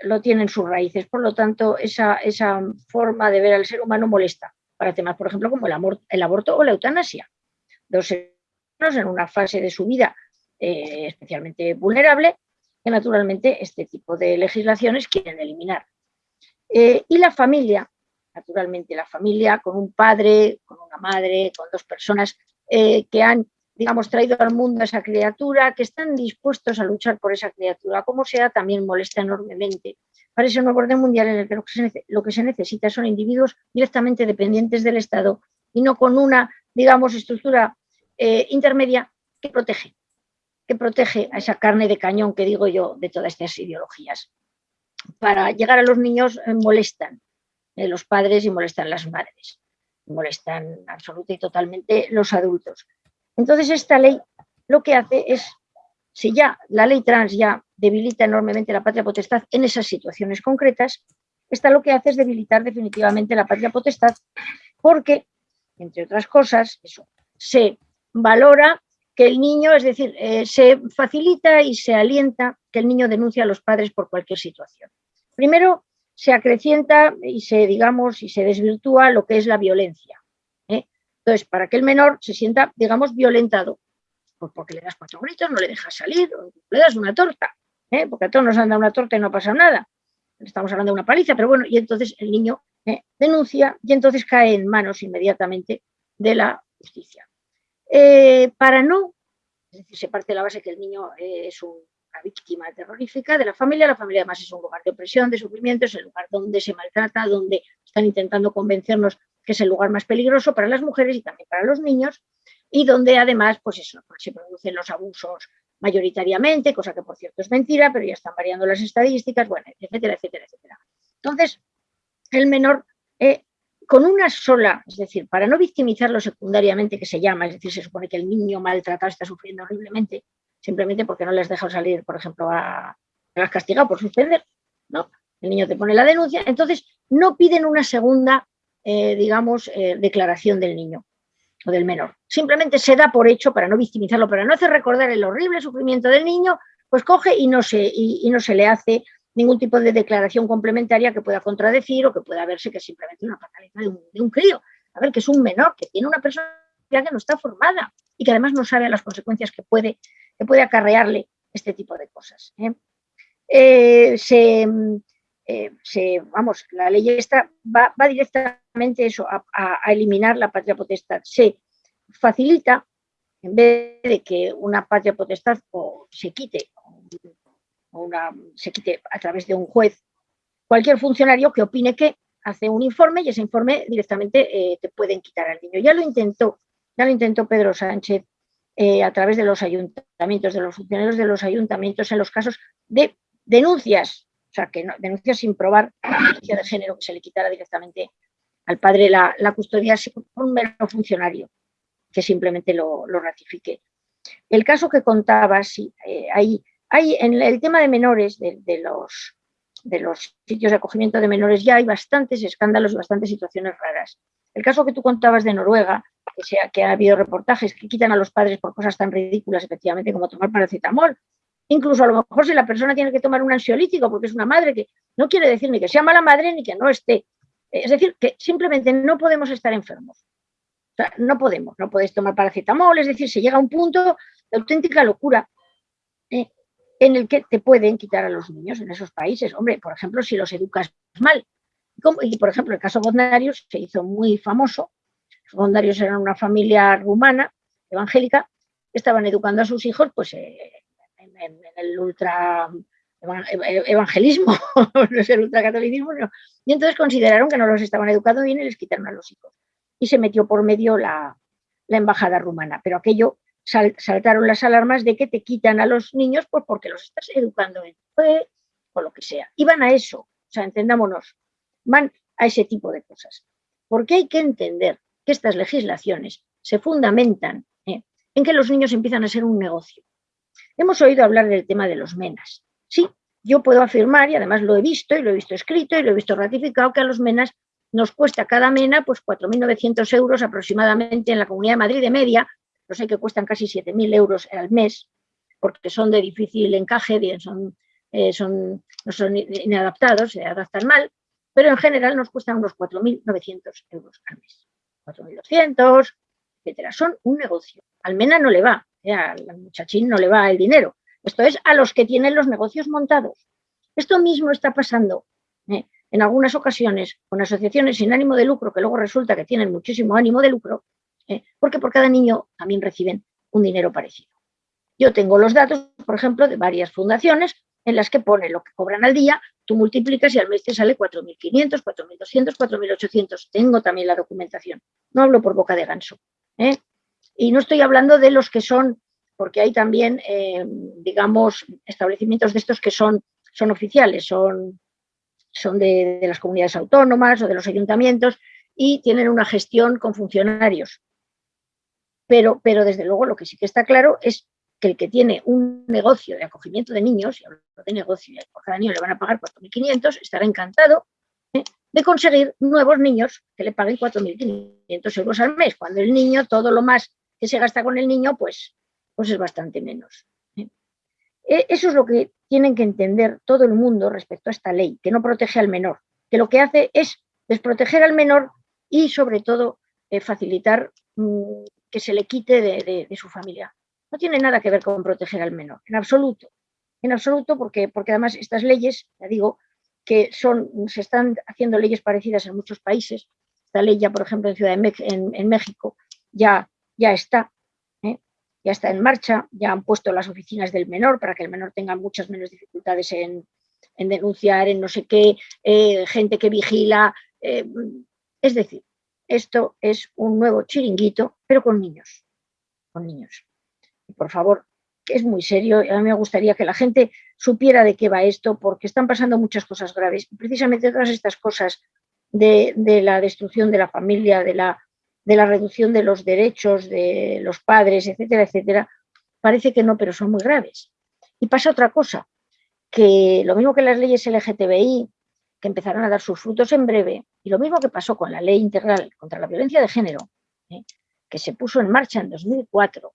lo tiene en sus raíces. Por lo tanto, esa, esa, forma de ver al ser humano molesta para temas, por ejemplo, como el, amor, el aborto o la eutanasia. Dos seres en una fase de su vida eh, especialmente vulnerable naturalmente este tipo de legislaciones quieren eliminar. Eh, y la familia, naturalmente la familia con un padre, con una madre, con dos personas eh, que han, digamos, traído al mundo a esa criatura, que están dispuestos a luchar por esa criatura, como sea, también molesta enormemente. Para ese nuevo orden mundial en el que lo que se, necesita son individuos directamente dependientes del Estado y no con una, digamos, estructura eh, intermedia que protege que protege a esa carne de cañón que digo yo de todas estas ideologías. Para llegar a los niños eh, molestan eh, los padres y molestan las madres, molestan absoluta y totalmente los adultos. Entonces esta ley lo que hace es, si ya la ley trans ya debilita enormemente la patria potestad en esas situaciones concretas, esta lo que hace es debilitar definitivamente la patria potestad porque, entre otras cosas, eso, se valora que el niño, es decir, eh, se facilita y se alienta que el niño denuncie a los padres por cualquier situación. Primero, se acrecienta y se, digamos, y se desvirtúa lo que es la violencia. ¿eh? Entonces, para que el menor se sienta, digamos, violentado, pues porque le das cuatro gritos, no le dejas salir, le das una torta, ¿eh? porque a todos nos han dado una torta y no pasa nada. Estamos hablando de una paliza, pero bueno, y entonces el niño denuncia y entonces cae en manos inmediatamente de la justicia. Eh, para no, es decir, se parte de la base que el niño es una víctima terrorífica de la familia, la familia además es un lugar de opresión, de sufrimiento, es el lugar donde se maltrata, donde están intentando convencernos que es el lugar más peligroso para las mujeres y también para los niños, y donde además pues pues se producen los abusos mayoritariamente, cosa que por cierto es mentira, pero ya están variando las estadísticas, bueno, etcétera, etcétera, etcétera. Entonces, el menor eh, con una sola, es decir, para no victimizarlo secundariamente, que se llama, es decir, se supone que el niño maltratado está sufriendo horriblemente, simplemente porque no les deja salir, por ejemplo, a, a castigado por suspender, ¿no? El niño te pone la denuncia, entonces no piden una segunda, eh, digamos, eh, declaración del niño. o del menor. Simplemente se da por hecho para no victimizarlo, para no hacer recordar el horrible sufrimiento del niño, pues coge y no se, y, no se le hace ningún tipo de declaración complementaria que pueda contradecir o que pueda verse que es simplemente una patalidad de un, de un crío. A ver, que es un menor, que tiene una persona que no está formada y que además no sabe las consecuencias que puede, que puede acarrearle este tipo de cosas. ¿eh? Eh, eh, se, vamos, la ley esta va, directamente eso, a, eliminar la patria potestad. Se facilita, en vez de que una patria potestad o se quite, se quite a través de un juez, cualquier funcionario que opine que hace un informe y ese informe directamente te pueden quitar al niño. Ya lo intentó, ya lo intentó Pedro Sánchez a través de los ayuntamientos, de los funcionarios de los ayuntamientos en los casos de denuncias, o sea, que no, denuncias sin probar la violencia de género, que se le quitara directamente al padre la, custodia por un mero funcionario que simplemente lo, ratifique. El caso que contaba, sí, eh, hay, en el tema de menores, de, los, de los sitios de acogimiento de menores, ya hay bastantes escándalos y bastantes situaciones raras. El caso que tú contabas de Noruega, que, sea, que ha habido reportajes que quitan a los padres por cosas tan ridículas, efectivamente, como tomar paracetamol, Incluso a lo mejor si la persona tiene que tomar un ansiolítico porque es una madre que no quiere decir ni que sea mala madre ni que no esté. Es decir, que simplemente no podemos estar enfermos. no podemos, no podéis tomar paracetamol, es decir, se llega a un punto de auténtica locura en el que te pueden quitar a los niños en esos países. Hombre, por ejemplo, si los educas mal. y por ejemplo, el caso Bondarius se hizo muy famoso. Los Bondarius eran una familia rumana, evangélica, estaban educando a sus hijos, pues eh, en, el ultra evangelismo, no es el ultracatolicismo, y entonces consideraron que no los estaban educando bien y les quitaron a los hijos. Y se metió por medio la, embajada rumana, pero aquello saltaron las alarmas de que te quitan a los niños pues porque los estás educando bien, o lo que sea. Y van a eso, o sea, entendámonos, van a ese tipo de cosas. Porque hay que entender que estas legislaciones se fundamentan ¿eh? en que los niños empiezan a ser un negocio. Hemos oído hablar del tema de los menas. Sí, yo puedo afirmar, y además lo he visto, y lo he visto escrito, y lo he visto ratificado, que a los menas nos cuesta cada mena pues 4.900 euros aproximadamente en la Comunidad de Madrid de media, no sé que cuestan casi 7.000 euros al mes, porque son de difícil encaje, bien, son, eh, son, no son inadaptados, se adaptan mal, pero en general nos cuestan unos 4.900 euros al mes. 4.200, etcétera. Son un negocio. Al mena no le va, al muchachín no le va el dinero. Esto es a los que tienen los negocios montados. Esto mismo está pasando ¿eh? en algunas ocasiones con asociaciones sin ánimo de lucro, que luego resulta que tienen muchísimo ánimo de lucro, ¿eh? porque por cada niño también reciben un dinero parecido. Yo tengo los datos, por ejemplo, de varias fundaciones en las que pone lo que cobran al día, tú multiplicas y al mes te sale 4.500, 4.200, 4.800. Tengo también la documentación. No hablo por boca de ganso. ¿eh? Y no estoy hablando de los que son, porque hay también, eh, digamos, establecimientos de estos que son, son oficiales, son, son de, las comunidades autónomas o de los ayuntamientos y tienen una gestión con funcionarios. Pero, pero desde luego lo que sí que está claro es que el que tiene un negocio de acogimiento de niños, y hablo de negocio, y por cada niño le van a pagar 4.500, estará encantado ¿eh? de conseguir nuevos niños que le paguen 4.500 euros al mes, cuando el niño todo lo más que se gasta con el niño, pues, pues es bastante menos. ¿eh? E, eso es lo que tienen que entender todo el mundo respecto a esta ley, que no protege al menor, que lo que hace es desproteger al menor y sobre todo eh, facilitar mm, que se le quite de, su familia. No tiene nada que ver con proteger al menor, en absoluto. En absoluto, porque, porque además estas leyes, ya digo, que son, se están haciendo leyes parecidas en muchos países. Esta ley ya, por ejemplo, en Ciudad de en México, ya ya está, ¿eh? ya está en marcha, ya han puesto las oficinas del menor para que el menor tenga muchas menos dificultades en, denunciar, en no sé qué, eh, gente que vigila. Eh, es decir, esto es un nuevo chiringuito, pero con niños, con niños. Por favor, es muy serio, a mí me gustaría que la gente supiera de qué va esto, porque están pasando muchas cosas graves. Precisamente todas estas cosas de la destrucción de la familia, de la de la reducción de los derechos de los padres, etcétera, etcétera, parece que no, pero son muy graves. Y pasa otra cosa, que lo mismo que las leyes LGTBI, que empezarán a dar sus frutos en breve, y lo mismo que pasó con la ley integral contra la violencia de género, ¿eh? que se puso en marcha en 2004,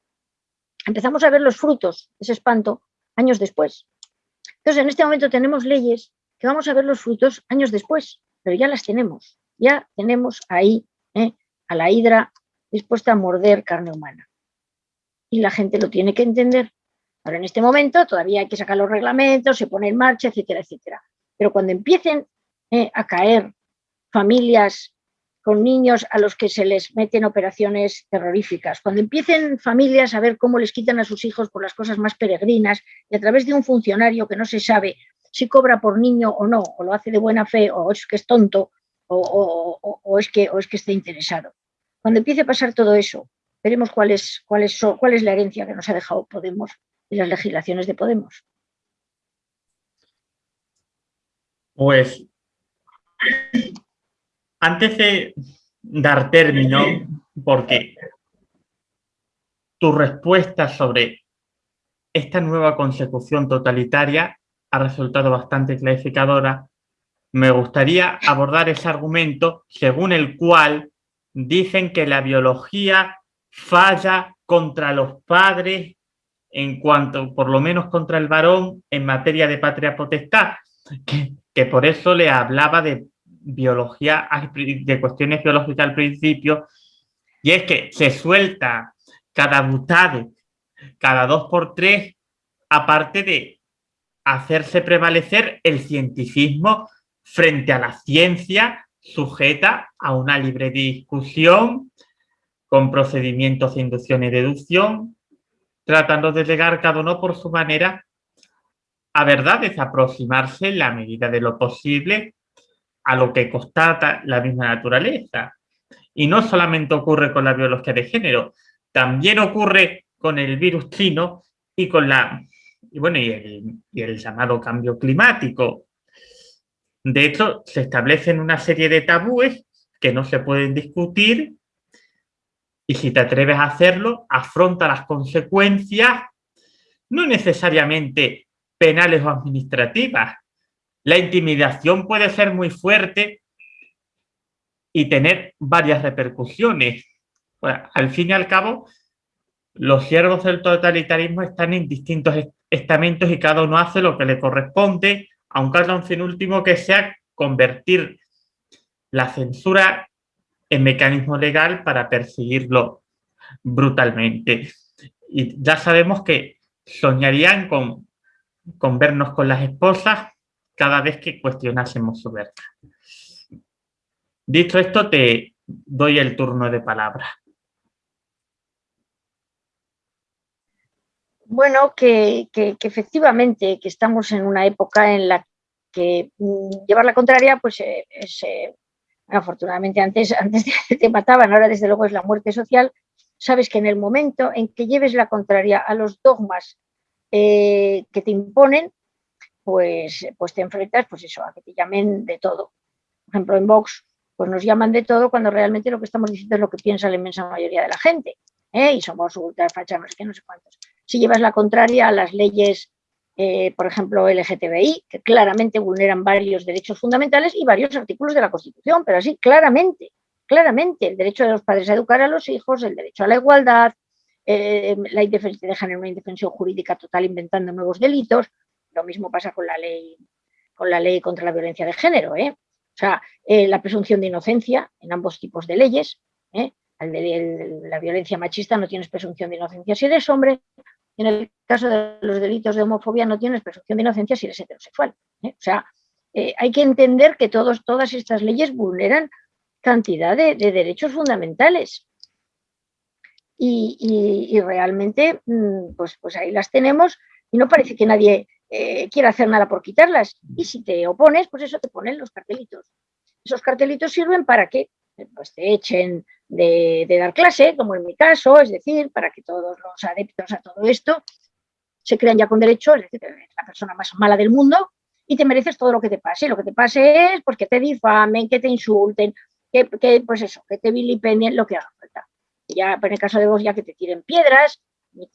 empezamos a ver los frutos ese espanto años después. Entonces, en este momento tenemos leyes que vamos a ver los frutos años después, pero ya las tenemos, ya tenemos ahí ¿eh? a la hidra dispuesta a morder carne humana. Y la gente lo tiene que entender. Ahora, en este momento todavía hay que sacar los reglamentos, se pone en marcha, etcétera, etcétera. Pero cuando empiecen ¿eh? a caer familias con niños a los que se les meten operaciones terroríficas, cuando empiecen familias a ver cómo les quitan a sus hijos por las cosas más peregrinas y a través de un funcionario que no se sabe si cobra por niño o no, o lo hace de buena fe, o es que es tonto, o, es, que, o es que está interesado. Cuando empiece a pasar todo eso, veremos cuál es, cuál es, cuál es la herencia que nos ha dejado Podemos y las legislaciones de Podemos. Pues antes de dar término, porque tu respuesta sobre esta nueva consecución totalitaria ha resultado bastante clarificadora, me gustaría abordar ese argumento según el cual dicen que la biología falla contra los padres en cuanto, por lo menos contra el varón, en materia de patria potestad, que, que por eso le hablaba de biología, de cuestiones biológicas al principio, y es que se suelta cada butade, cada dos por tres, aparte de hacerse prevalecer el cientificismo frente a la ciencia sujeta a una libre discusión con procedimientos de inducción y deducción, tratando de llegar cada uno por su manera a verdades, aproximarse en la medida de lo posible a lo que constata la misma naturaleza. Y no solamente ocurre con la biología de género, también ocurre con el virus chino y con la y bueno, y el, y el llamado cambio climático. De hecho, se establecen una serie de tabúes que no se pueden discutir y si te atreves a hacerlo, afronta las consecuencias, no necesariamente penales o administrativas, la intimidación puede ser muy fuerte y tener varias repercusiones. al fin y al cabo, los siervos del totalitarismo están en distintos estamentos y cada uno hace lo que le corresponde, aunque haya un fin último que sea convertir la censura en mecanismo legal para perseguirlo brutalmente. Y ya sabemos que soñarían con, con vernos con las esposas cada vez que cuestionásemos su verdad. Dicho esto, te doy el turno de palabra. Bueno, que, efectivamente que estamos en una época en la que mm, llevar la contraria, pues eh, es, eh, afortunadamente antes, antes te mataban, ahora desde luego es la muerte social, sabes que en el momento en que lleves la contraria a los dogmas eh, que te imponen, pues, pues te enfrentas pues eso, a que te llamen de todo. Por ejemplo, en Vox pues nos llaman de todo cuando realmente lo que estamos diciendo es lo que piensa la inmensa mayoría de la gente. ¿eh? Y somos ultrafachas, no sé no sé cuántos. Si llevas la contraria a las leyes, eh, por ejemplo, LGTBI, que claramente vulneran varios derechos fundamentales y varios artículos de la Constitución, pero así claramente, claramente, el derecho de los padres a educar a los hijos, el derecho a la igualdad, eh, la indefensión, dejan en una indefensión jurídica total inventando nuevos delitos, lo mismo pasa con la ley, con la ley contra la violencia de género. ¿eh? O sea, eh, la presunción de inocencia en ambos tipos de leyes. ¿eh? la violencia machista no tienes presunción de inocencia si eres hombre. En el caso de los delitos de homofobia no tienes presunción de inocencia si eres heterosexual. O sea, hay que entender que todos, todas estas leyes vulneran cantidad de, derechos fundamentales. Y, realmente, mm, pues, pues ahí las tenemos y no parece que nadie eh, quiere hacer nada por quitarlas. Y si te opones, pues eso te ponen los cartelitos. Esos cartelitos sirven para que pues, te echen de, dar clase, como en mi caso, es decir, para que todos los adeptos a todo esto se crean ya con derecho, es decir, que la persona más mala del mundo y te mereces todo lo que te pase. Lo que te pase es pues, que te difamen, que te insulten, que, pues eso, que te vilipendien, lo que haga falta. Ya, en el caso de vos, ya que te tiren piedras,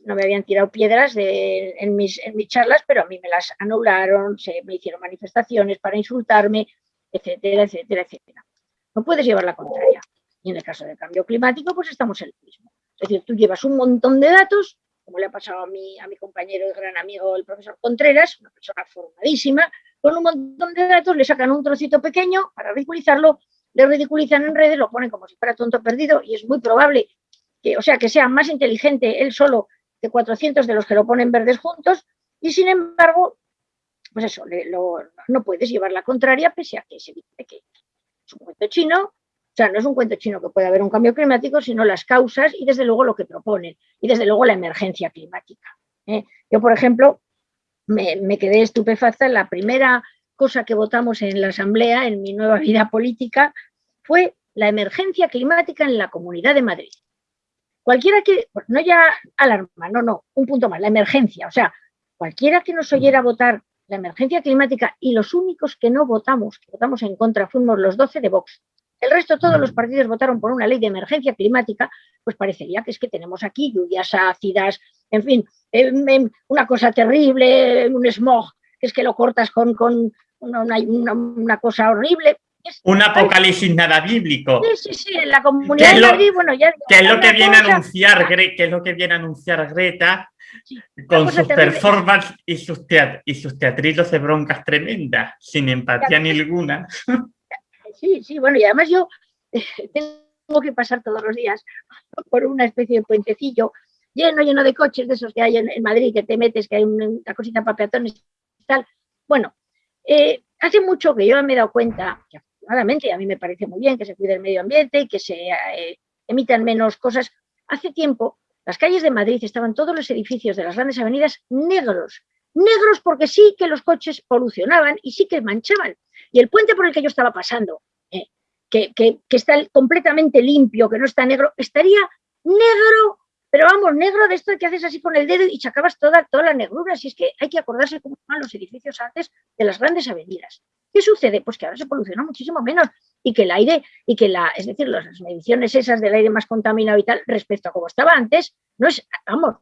no me habían tirado piedras en, mis, en mis charlas, pero a mí me las anularon, se me hicieron manifestaciones para insultarme, etcétera, etcétera, etcétera. No puedes llevar la contraria. Y en el caso del cambio climático, pues estamos en lo mismo. Es decir, tú llevas un montón de datos, como le ha pasado a mi, a mi compañero y gran amigo, el profesor Contreras, una persona formadísima, con un montón de datos, le sacan un trocito pequeño para ridiculizarlo, le ridiculizan en redes, lo ponen como si fuera tonto perdido y es muy probable que, o sea, que sea más inteligente él solo que 400 de los que lo ponen verdes juntos y sin embargo, pues eso, no puedes llevar la contraria pese a que se dice que es un cuento chino, o sea, no es un cuento chino que pueda haber un cambio climático, sino las causas y desde luego lo que proponen y desde luego la emergencia climática. ¿eh? Yo, por ejemplo, me, quedé estupefacta. La primera cosa que votamos en la Asamblea, en mi nueva vida política, fue la emergencia climática en la Comunidad de Madrid. Cualquiera que, no ya alarma, no, no, un punto más, la emergencia. O sea, cualquiera que nos oyera votar la emergencia climática y los únicos que no votamos, que votamos en contra, fuimos los 12 de Vox. El resto, todos los partidos votaron por una ley de emergencia climática, pues parecería que es que tenemos aquí lluvias ácidas, en fin, una cosa terrible, un smog, que es que lo cortas con, con una, cosa horrible. Un apocalipsis nada bíblico. Sí, sí, sí, en la comunidad de Madrid, bueno, ya... ¿Qué es lo que viene a anunciar, que es lo que viene a anunciar Greta con sus performances y sus, y sus teatritos de broncas tremendas, sin empatía ninguna? Sí, sí, bueno, y además yo tengo que pasar todos los días por una especie de puentecillo lleno, lleno de coches de esos que hay en, Madrid, que te metes, que hay una cosita para peatones y tal. Bueno, eh, hace mucho que yo me he dado cuenta, que afortunadamente a mí me parece muy bien que se cuide el medio ambiente y que se eh, emitan menos cosas. Hace tiempo, las calles de Madrid estaban todos los edificios de las grandes avenidas negros, negros porque sí que los coches polucionaban y sí que manchaban. Y el puente por el que yo estaba pasando, eh, que, está completamente limpio, que no está negro, estaría negro pero vamos, negro de esto que haces así con el dedo y sacabas toda, toda la negrura. Si es que hay que acordarse cómo estaban los edificios antes de las grandes avenidas. ¿Qué sucede? Pues que ahora se poluciona muchísimo menos y que el aire, y que la, es decir, las mediciones esas del aire más contaminado y tal, respecto a como estaba antes, no es, vamos,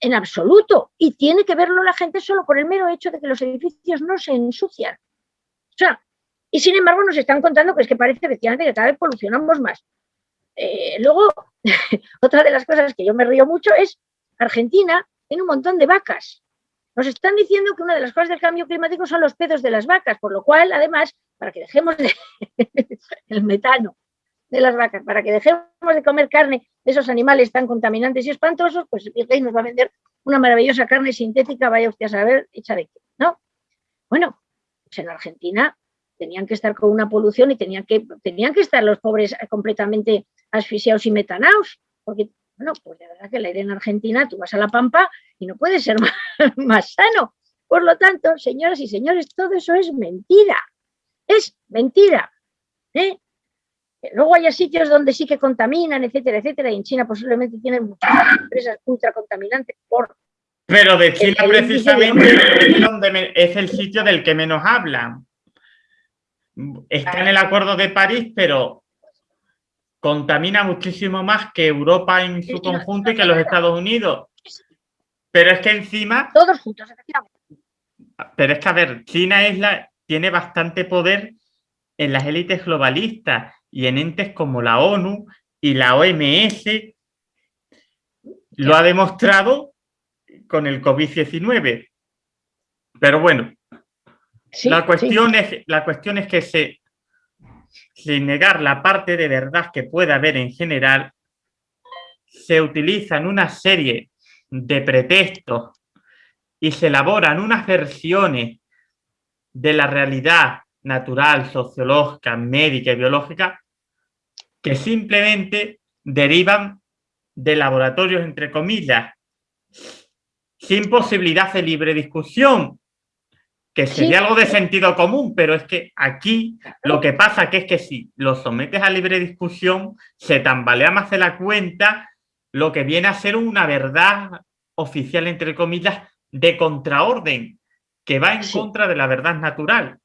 en absoluto. Y tiene que verlo la gente solo por el mero hecho de que los edificios no se ensucian. O sea, y sin embargo nos están contando que es que parece efectivamente que cada vez polucionamos más. Eh, luego, otra de las cosas que yo me río mucho es Argentina tiene un montón de vacas. Nos están diciendo que una de las cosas del cambio climático son los pedos de las vacas, por lo cual, además, para que dejemos el metano de las vacas, para que dejemos de comer carne de esos animales tan contaminantes y espantosos, pues el nos va a vender una maravillosa carne sintética, vaya usted a saber, hecha de qué, ¿no? Bueno, pues en Argentina tenían que estar con una polución y tenían que, tenían que estar los pobres completamente asfixiados y metanaos, porque, bueno, pues de verdad que el aire en Argentina, tú vas a la pampa y no puede ser más, sano. Por lo tanto, señoras y señores, todo eso es mentira, es mentira. ¿eh? Luego hay sitios donde sí que contaminan, etcétera, etcétera, y en China posiblemente tienen muchas empresas ultracontaminantes por... Pero de China precisamente donde es el sitio del que menos hablan está en el Acuerdo de París, pero contamina muchísimo más que Europa en su conjunto y que los Estados Unidos. Pero es que encima... Todos juntos, efectivamente. Pero es que, a ver, China es la, tiene bastante poder en las élites globalistas y en entes como la ONU y la OMS. Lo ha demostrado con el COVID-19. Pero bueno, la, cuestión es, la cuestión es que se, sin negar la parte de verdad que puede haber en general, se utilizan una serie de pretextos y se elaboran unas versiones de la realidad natural, sociológica, médica y biológica que simplemente derivan de laboratorios, entre comillas, sin posibilidad de libre discusión, que sería algo de sentido común, pero es que aquí lo que pasa que es que si lo sometes a libre discusión, se tambalea más de la cuenta lo que viene a ser una verdad oficial, entre comillas, de contraorden, que va en contra de la verdad natural.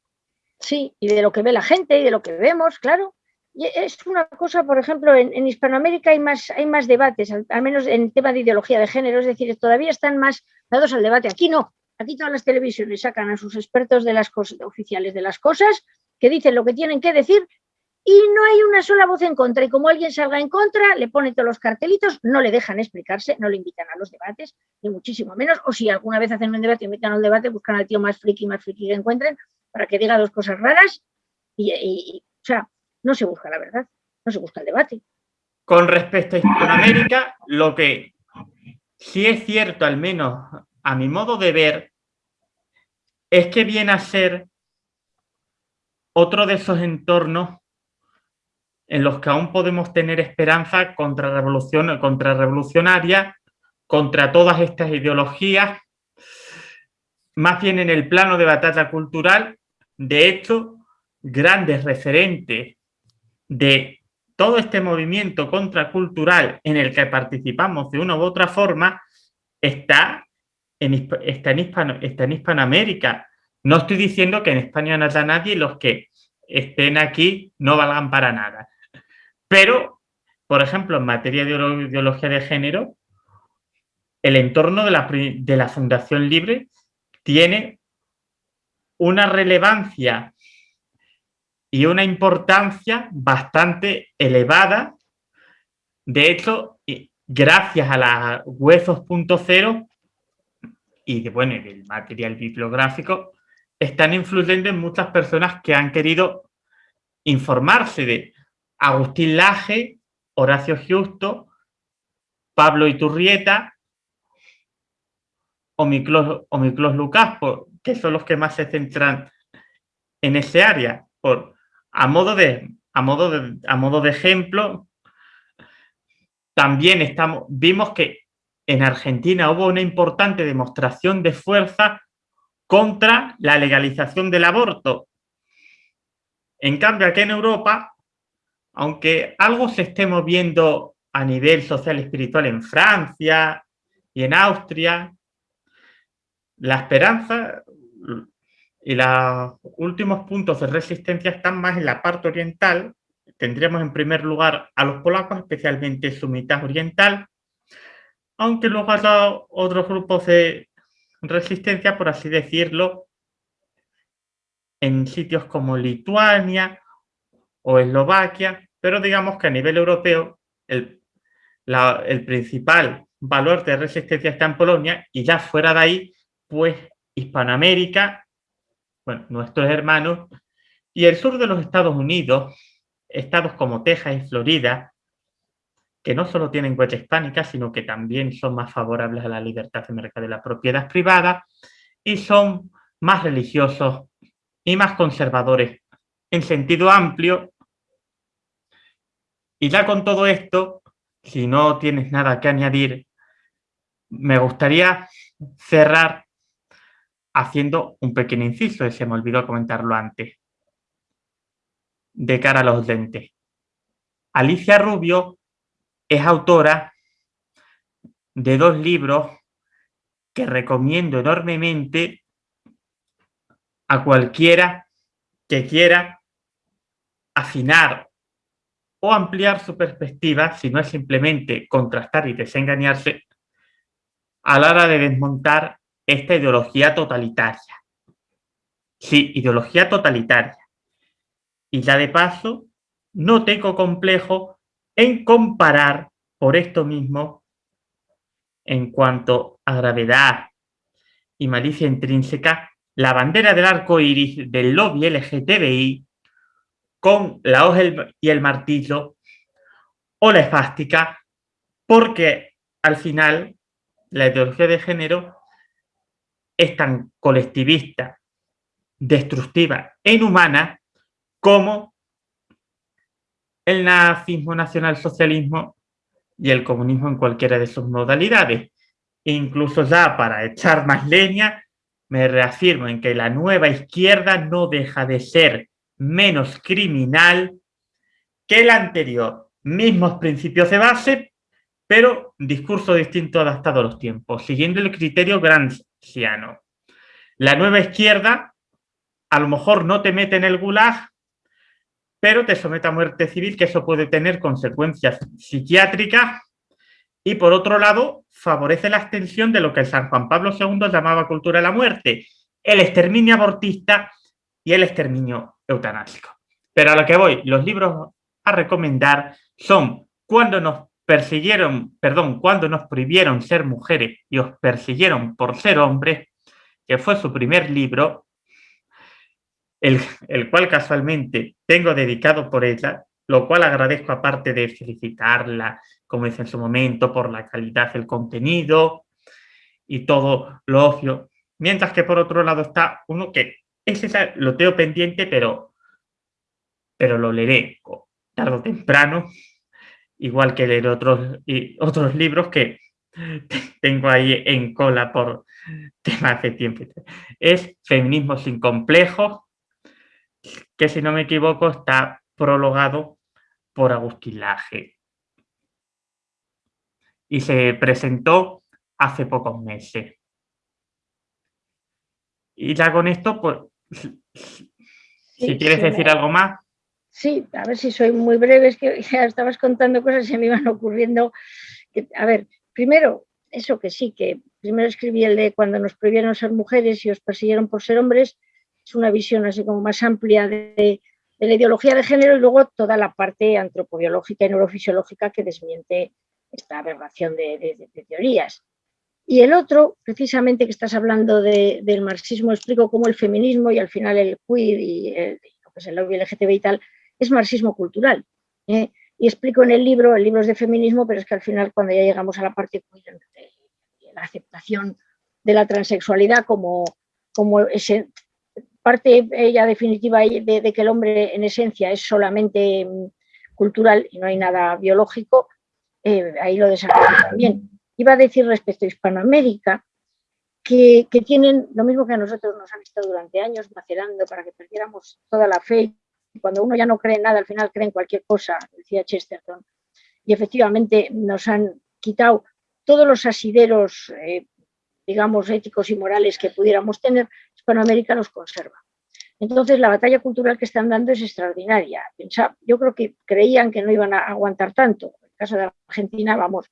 Sí, y de lo que ve la gente y de lo que vemos, claro. Y es una cosa, por ejemplo, en, Hispanoamérica hay más, hay más debates, al, al, menos en tema de ideología de género, es decir, todavía están más dados al debate. Aquí no, Aquí todas las televisiones sacan a sus expertos de las cosas, oficiales de las cosas, que dicen lo que tienen que decir y no hay una sola voz en contra. Y como alguien salga en contra, le pone todos los cartelitos, no le dejan explicarse, no le invitan a los debates, ni muchísimo menos. O si alguna vez hacen un debate y invitan al debate, buscan al tío más friki, más friki que encuentren para que diga dos cosas raras. Y, o sea, no se busca la verdad, no se busca el debate. Con respecto a Hispanoamérica, lo que sí es cierto, al menos a mi modo de ver, es que viene a ser otro de esos entornos en los que aún podemos tener esperanza contra, revolución, contra todas estas ideologías, más bien en el plano de batalla cultural. De hecho, grandes referentes de todo este movimiento contracultural en el que participamos de una u otra forma está en, está en, Hispanoamérica. No estoy diciendo que en España no haya nadie y los que estén aquí no valgan para nada. Pero, por ejemplo, en materia de ideología de género, el entorno de la, Fundación Libre tiene una relevancia y una importancia bastante elevada. De hecho, gracias a la Huesos.0 y de, bueno, del material bibliográfico, están influyendo en muchas personas que han querido informarse de Agustín Laje, Horacio Justo, Pablo Iturrieta o Miklos, Lucas, que son los que más se centran en ese área. Por, a, modo de, a, modo de, a modo de ejemplo, también estamos, vimos que en Argentina hubo una importante demostración de fuerza contra la legalización del aborto. En cambio, aquí en Europa aunque algo se esté moviendo a nivel social y espiritual en Francia y en Austria, la esperanza y los últimos puntos de resistencia están más en la parte oriental. Tendríamos en primer lugar a los polacos, especialmente su mitad oriental, aunque luego haya otros grupos de resistencia, por así decirlo, en sitios como Lituania o Eslovaquia, pero digamos que a nivel europeo el, el principal valor de resistencia está en Polonia y ya fuera de ahí, pues Hispanoamérica, bueno, nuestros hermanos, y el sur de los Estados Unidos, estados como Texas y Florida, que no solo tienen huella hispánica, sino que también son más favorables a la libertad de mercado de la propiedad privada y son más religiosos y más conservadores en sentido amplio y ya con todo esto, si no tienes nada que añadir, me gustaría cerrar haciendo un pequeño inciso, se me olvidó comentarlo antes, de cara a los lentes. Alicia Rubio es autora de dos libros que recomiendo enormemente a cualquiera que quiera afinar o ampliar su perspectiva, si no es simplemente contrastar y desengañarse, a la hora de desmontar esta ideología totalitaria. Sí, ideología totalitaria. Y ya de paso, no tengo complejo en comparar por esto mismo, en cuanto a gravedad y malicia intrínseca, la bandera del arco iris del lobby LGTBI con la hoja y el martillo o la esfástica, porque al final la ideología de género es tan colectivista, destructiva e inhumana como el nazismo, nacionalsocialismo y el comunismo en cualquiera de sus modalidades. Incluso ya para echar más leña, me reafirmo en que la nueva izquierda no deja de ser menos criminal que el anterior. Mismos principios de base, pero discurso distinto adaptado a los tiempos, siguiendo el criterio gramsciano. La nueva izquierda a lo mejor no te mete en el gulag, pero te somete a muerte civil, que eso puede tener consecuencias psiquiátricas, y por otro lado, favorece la extensión de lo que San Juan Pablo II llamaba cultura de la muerte, el exterminio abortista y el exterminio eutanásico. Pero a lo que voy, los libros a recomendar son Cuando nos persiguieron, perdón, Cuando nos prohibieron ser mujeres y os persiguieron por ser hombres, que fue su primer libro, el, el cual casualmente tengo dedicado por ella, lo cual agradezco aparte de felicitarla, como dice en su momento, por la calidad del contenido y todo lo obvio. Mientras que por otro lado está uno que ese lo tengo pendiente, pero, pero lo leeré tarde o temprano, igual que leer otros, otros libros que tengo ahí en cola por temas de tiempo. Es Feminismo sin complejos, que si no me equivoco está prologado por Agustín Laje. Y se presentó hace pocos meses. Y ya con esto, pues, si quieres decir algo más. Sí, a ver si soy muy breve, es que ya estabas contando cosas y se me iban ocurriendo. a ver, primero, eso que sí, que primero escribí el de cuando nos prohibieron ser mujeres y os persiguieron por ser hombres, es una visión así como más amplia de, de la ideología de género y luego toda la parte antropobiológica y neurofisiológica que desmiente esta aberración de, teorías. Y el otro, precisamente que estás hablando del marxismo, explico cómo el feminismo y al final el queer y el, pues el LGTB y tal, es marxismo cultural. ¿eh? Y explico en el libro, el libro es de feminismo, pero es que al final cuando ya llegamos a la parte queer, la aceptación de la transexualidad como, como ese, parte ella definitiva de, que el hombre en esencia es solamente mm, cultural y no hay nada biológico, eh, ahí lo desarrollo también. Iba a decir respecto a Hispanoamérica que, tienen lo mismo que a nosotros nos han estado durante años macerando para que perdiéramos toda la fe. Cuando uno ya no cree en nada, al final cree en cualquier cosa, decía Chesterton. Y efectivamente nos han quitado todos los asideros eh, digamos, éticos y morales que pudiéramos tener, Hispanoamérica los conserva. Entonces, la batalla cultural que están dando es extraordinaria. Yo creo que creían que no iban a aguantar tanto. En el caso de Argentina, vamos,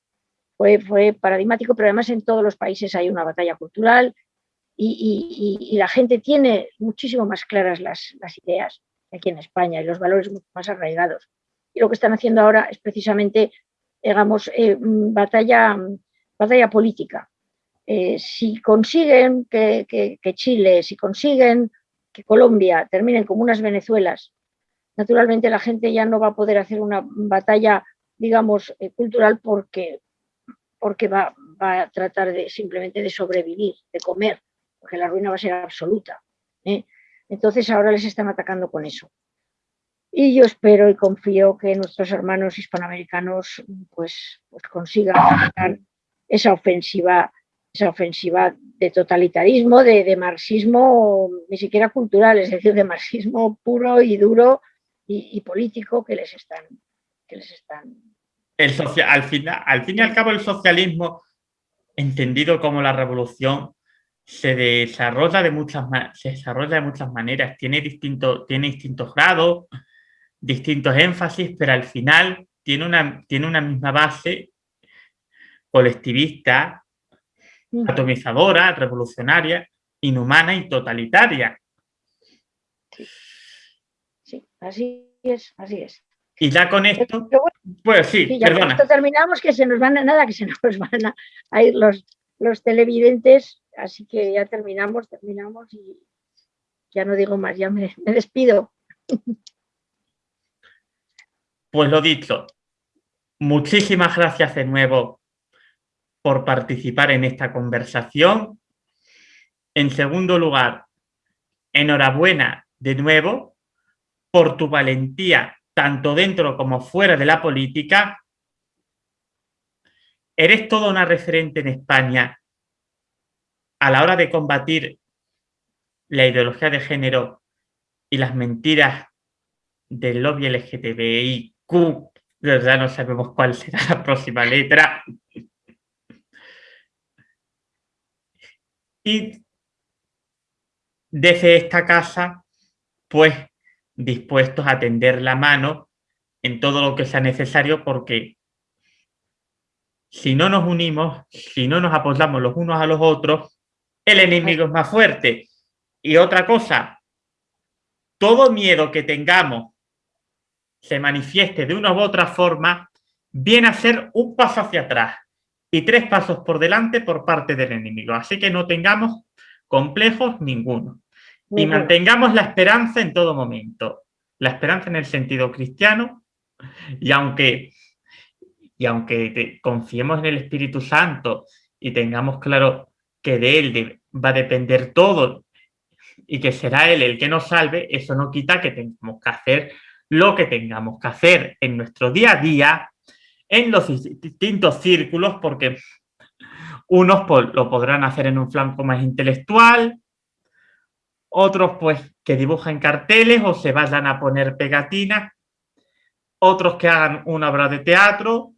fue, paradigmático, pero además en todos los países hay una batalla cultural y, la gente tiene muchísimo más claras las, ideas aquí en España y los valores más arraigados. Y lo que están haciendo ahora es precisamente, digamos, eh, batalla, batalla política. Eh, si consiguen que, Chile, si consiguen que Colombia terminen como unas Venezuelas, naturalmente la gente ya no va a poder hacer una batalla, digamos, eh, cultural porque, porque va, a tratar de simplemente de sobrevivir, de comer, porque la ruina va a ser absoluta. ¿eh? Entonces ahora les están atacando con eso. Y yo espero y confío que nuestros hermanos hispanoamericanos pues, pues consigan esa ofensiva esa ofensiva de totalitarismo, de, marxismo ni siquiera cultural, es decir, de marxismo puro y duro y, político que les están... Que les están... El al, final, al fin y al cabo el socialismo, entendido como la revolución, se desarrolla de muchas, se desarrolla de muchas maneras, tiene, distinto, tiene distintos grados, distintos énfasis, pero al final tiene una, tiene una misma base colectivista atomizadora, revolucionaria, inhumana y totalitaria. Sí, así es, así es. Y ya con esto, pues sí, ya Con esto terminamos, que se nos van a nada, que se nos van a, ir los, los televidentes, así que ya terminamos, terminamos y ya no digo más, ya me, me despido. Pues lo dicho, muchísimas gracias de nuevo por participar en esta conversación. En segundo lugar, enhorabuena de nuevo por tu valentía, tanto dentro como fuera de la política. Eres toda una referente en España a la hora de combatir la ideología de género y las mentiras del lobby LGTBIQ, ya no sabemos cuál será la próxima letra, y desde esta casa, pues dispuestos a tender la mano en todo lo que sea necesario porque si no nos unimos, si no nos apoyamos los unos a los otros, el enemigo es más fuerte. Y otra cosa, todo miedo que tengamos se manifieste de una u otra forma, viene a ser un paso hacia atrás y tres pasos por delante por parte del enemigo. Así que no tengamos complejos ninguno. Y mantengamos la esperanza en todo momento. La esperanza en el sentido cristiano. Y aunque, y aunque confiemos en el Espíritu Santo y tengamos claro que de Él va a depender todo y que será Él el que nos salve, eso no quita que tengamos que hacer lo que tengamos que hacer en nuestro día a día, en los distintos círculos, porque unos lo podrán hacer en un flanco más intelectual, otros pues que dibujen carteles o se vayan a poner pegatinas, otros que hagan una obra de teatro,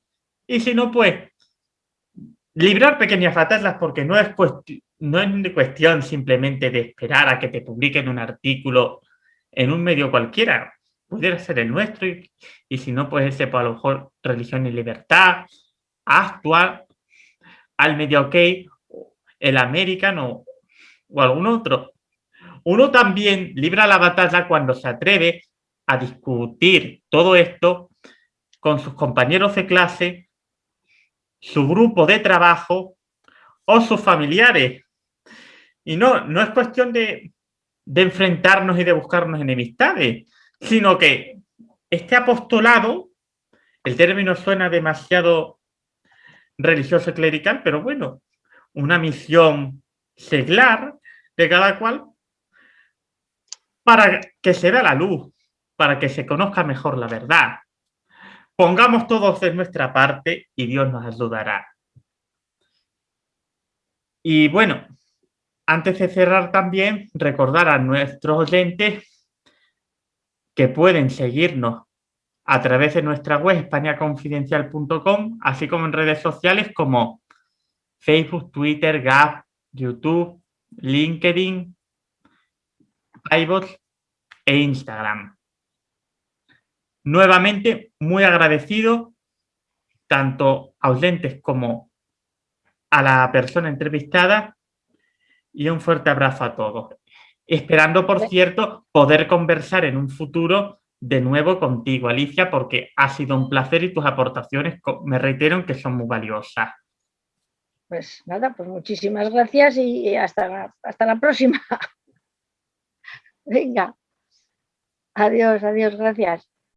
y si no, pues librar pequeñas batallas porque no es, no es cuestión simplemente de esperar a que te publiquen un artículo en un medio cualquiera, pudiera ser el nuestro, y, si no, pues ese, pues a lo mejor religión y libertad, actual, al medio ok, el American o, o algún otro. Uno también libra la batalla cuando se atreve a discutir todo esto con sus compañeros de clase, su grupo de trabajo o sus familiares. Y no, no es cuestión de, de enfrentarnos y de buscarnos enemistades, sino que este apostolado, el término suena demasiado religioso clerical, pero bueno, una misión seglar de cada cual para que se vea la luz, para que se conozca mejor la verdad. Pongamos todos de nuestra parte y Dios nos ayudará. Y bueno, antes de cerrar también, recordar a nuestros oyentes que pueden seguirnos a través de nuestra web españaconfidencial.com, así como en redes sociales como Facebook, Twitter, Gap, YouTube, LinkedIn, iBots e Instagram. Nuevamente, muy agradecido tanto a oyentes como a la persona entrevistada y un fuerte abrazo a todos. Esperando, por cierto, poder conversar en un futuro de nuevo contigo, Alicia, porque ha sido un placer y tus aportaciones, me reitero, que son muy valiosas. Pues nada, pues muchísimas gracias y hasta, hasta la próxima. Venga. Adiós, adiós, gracias.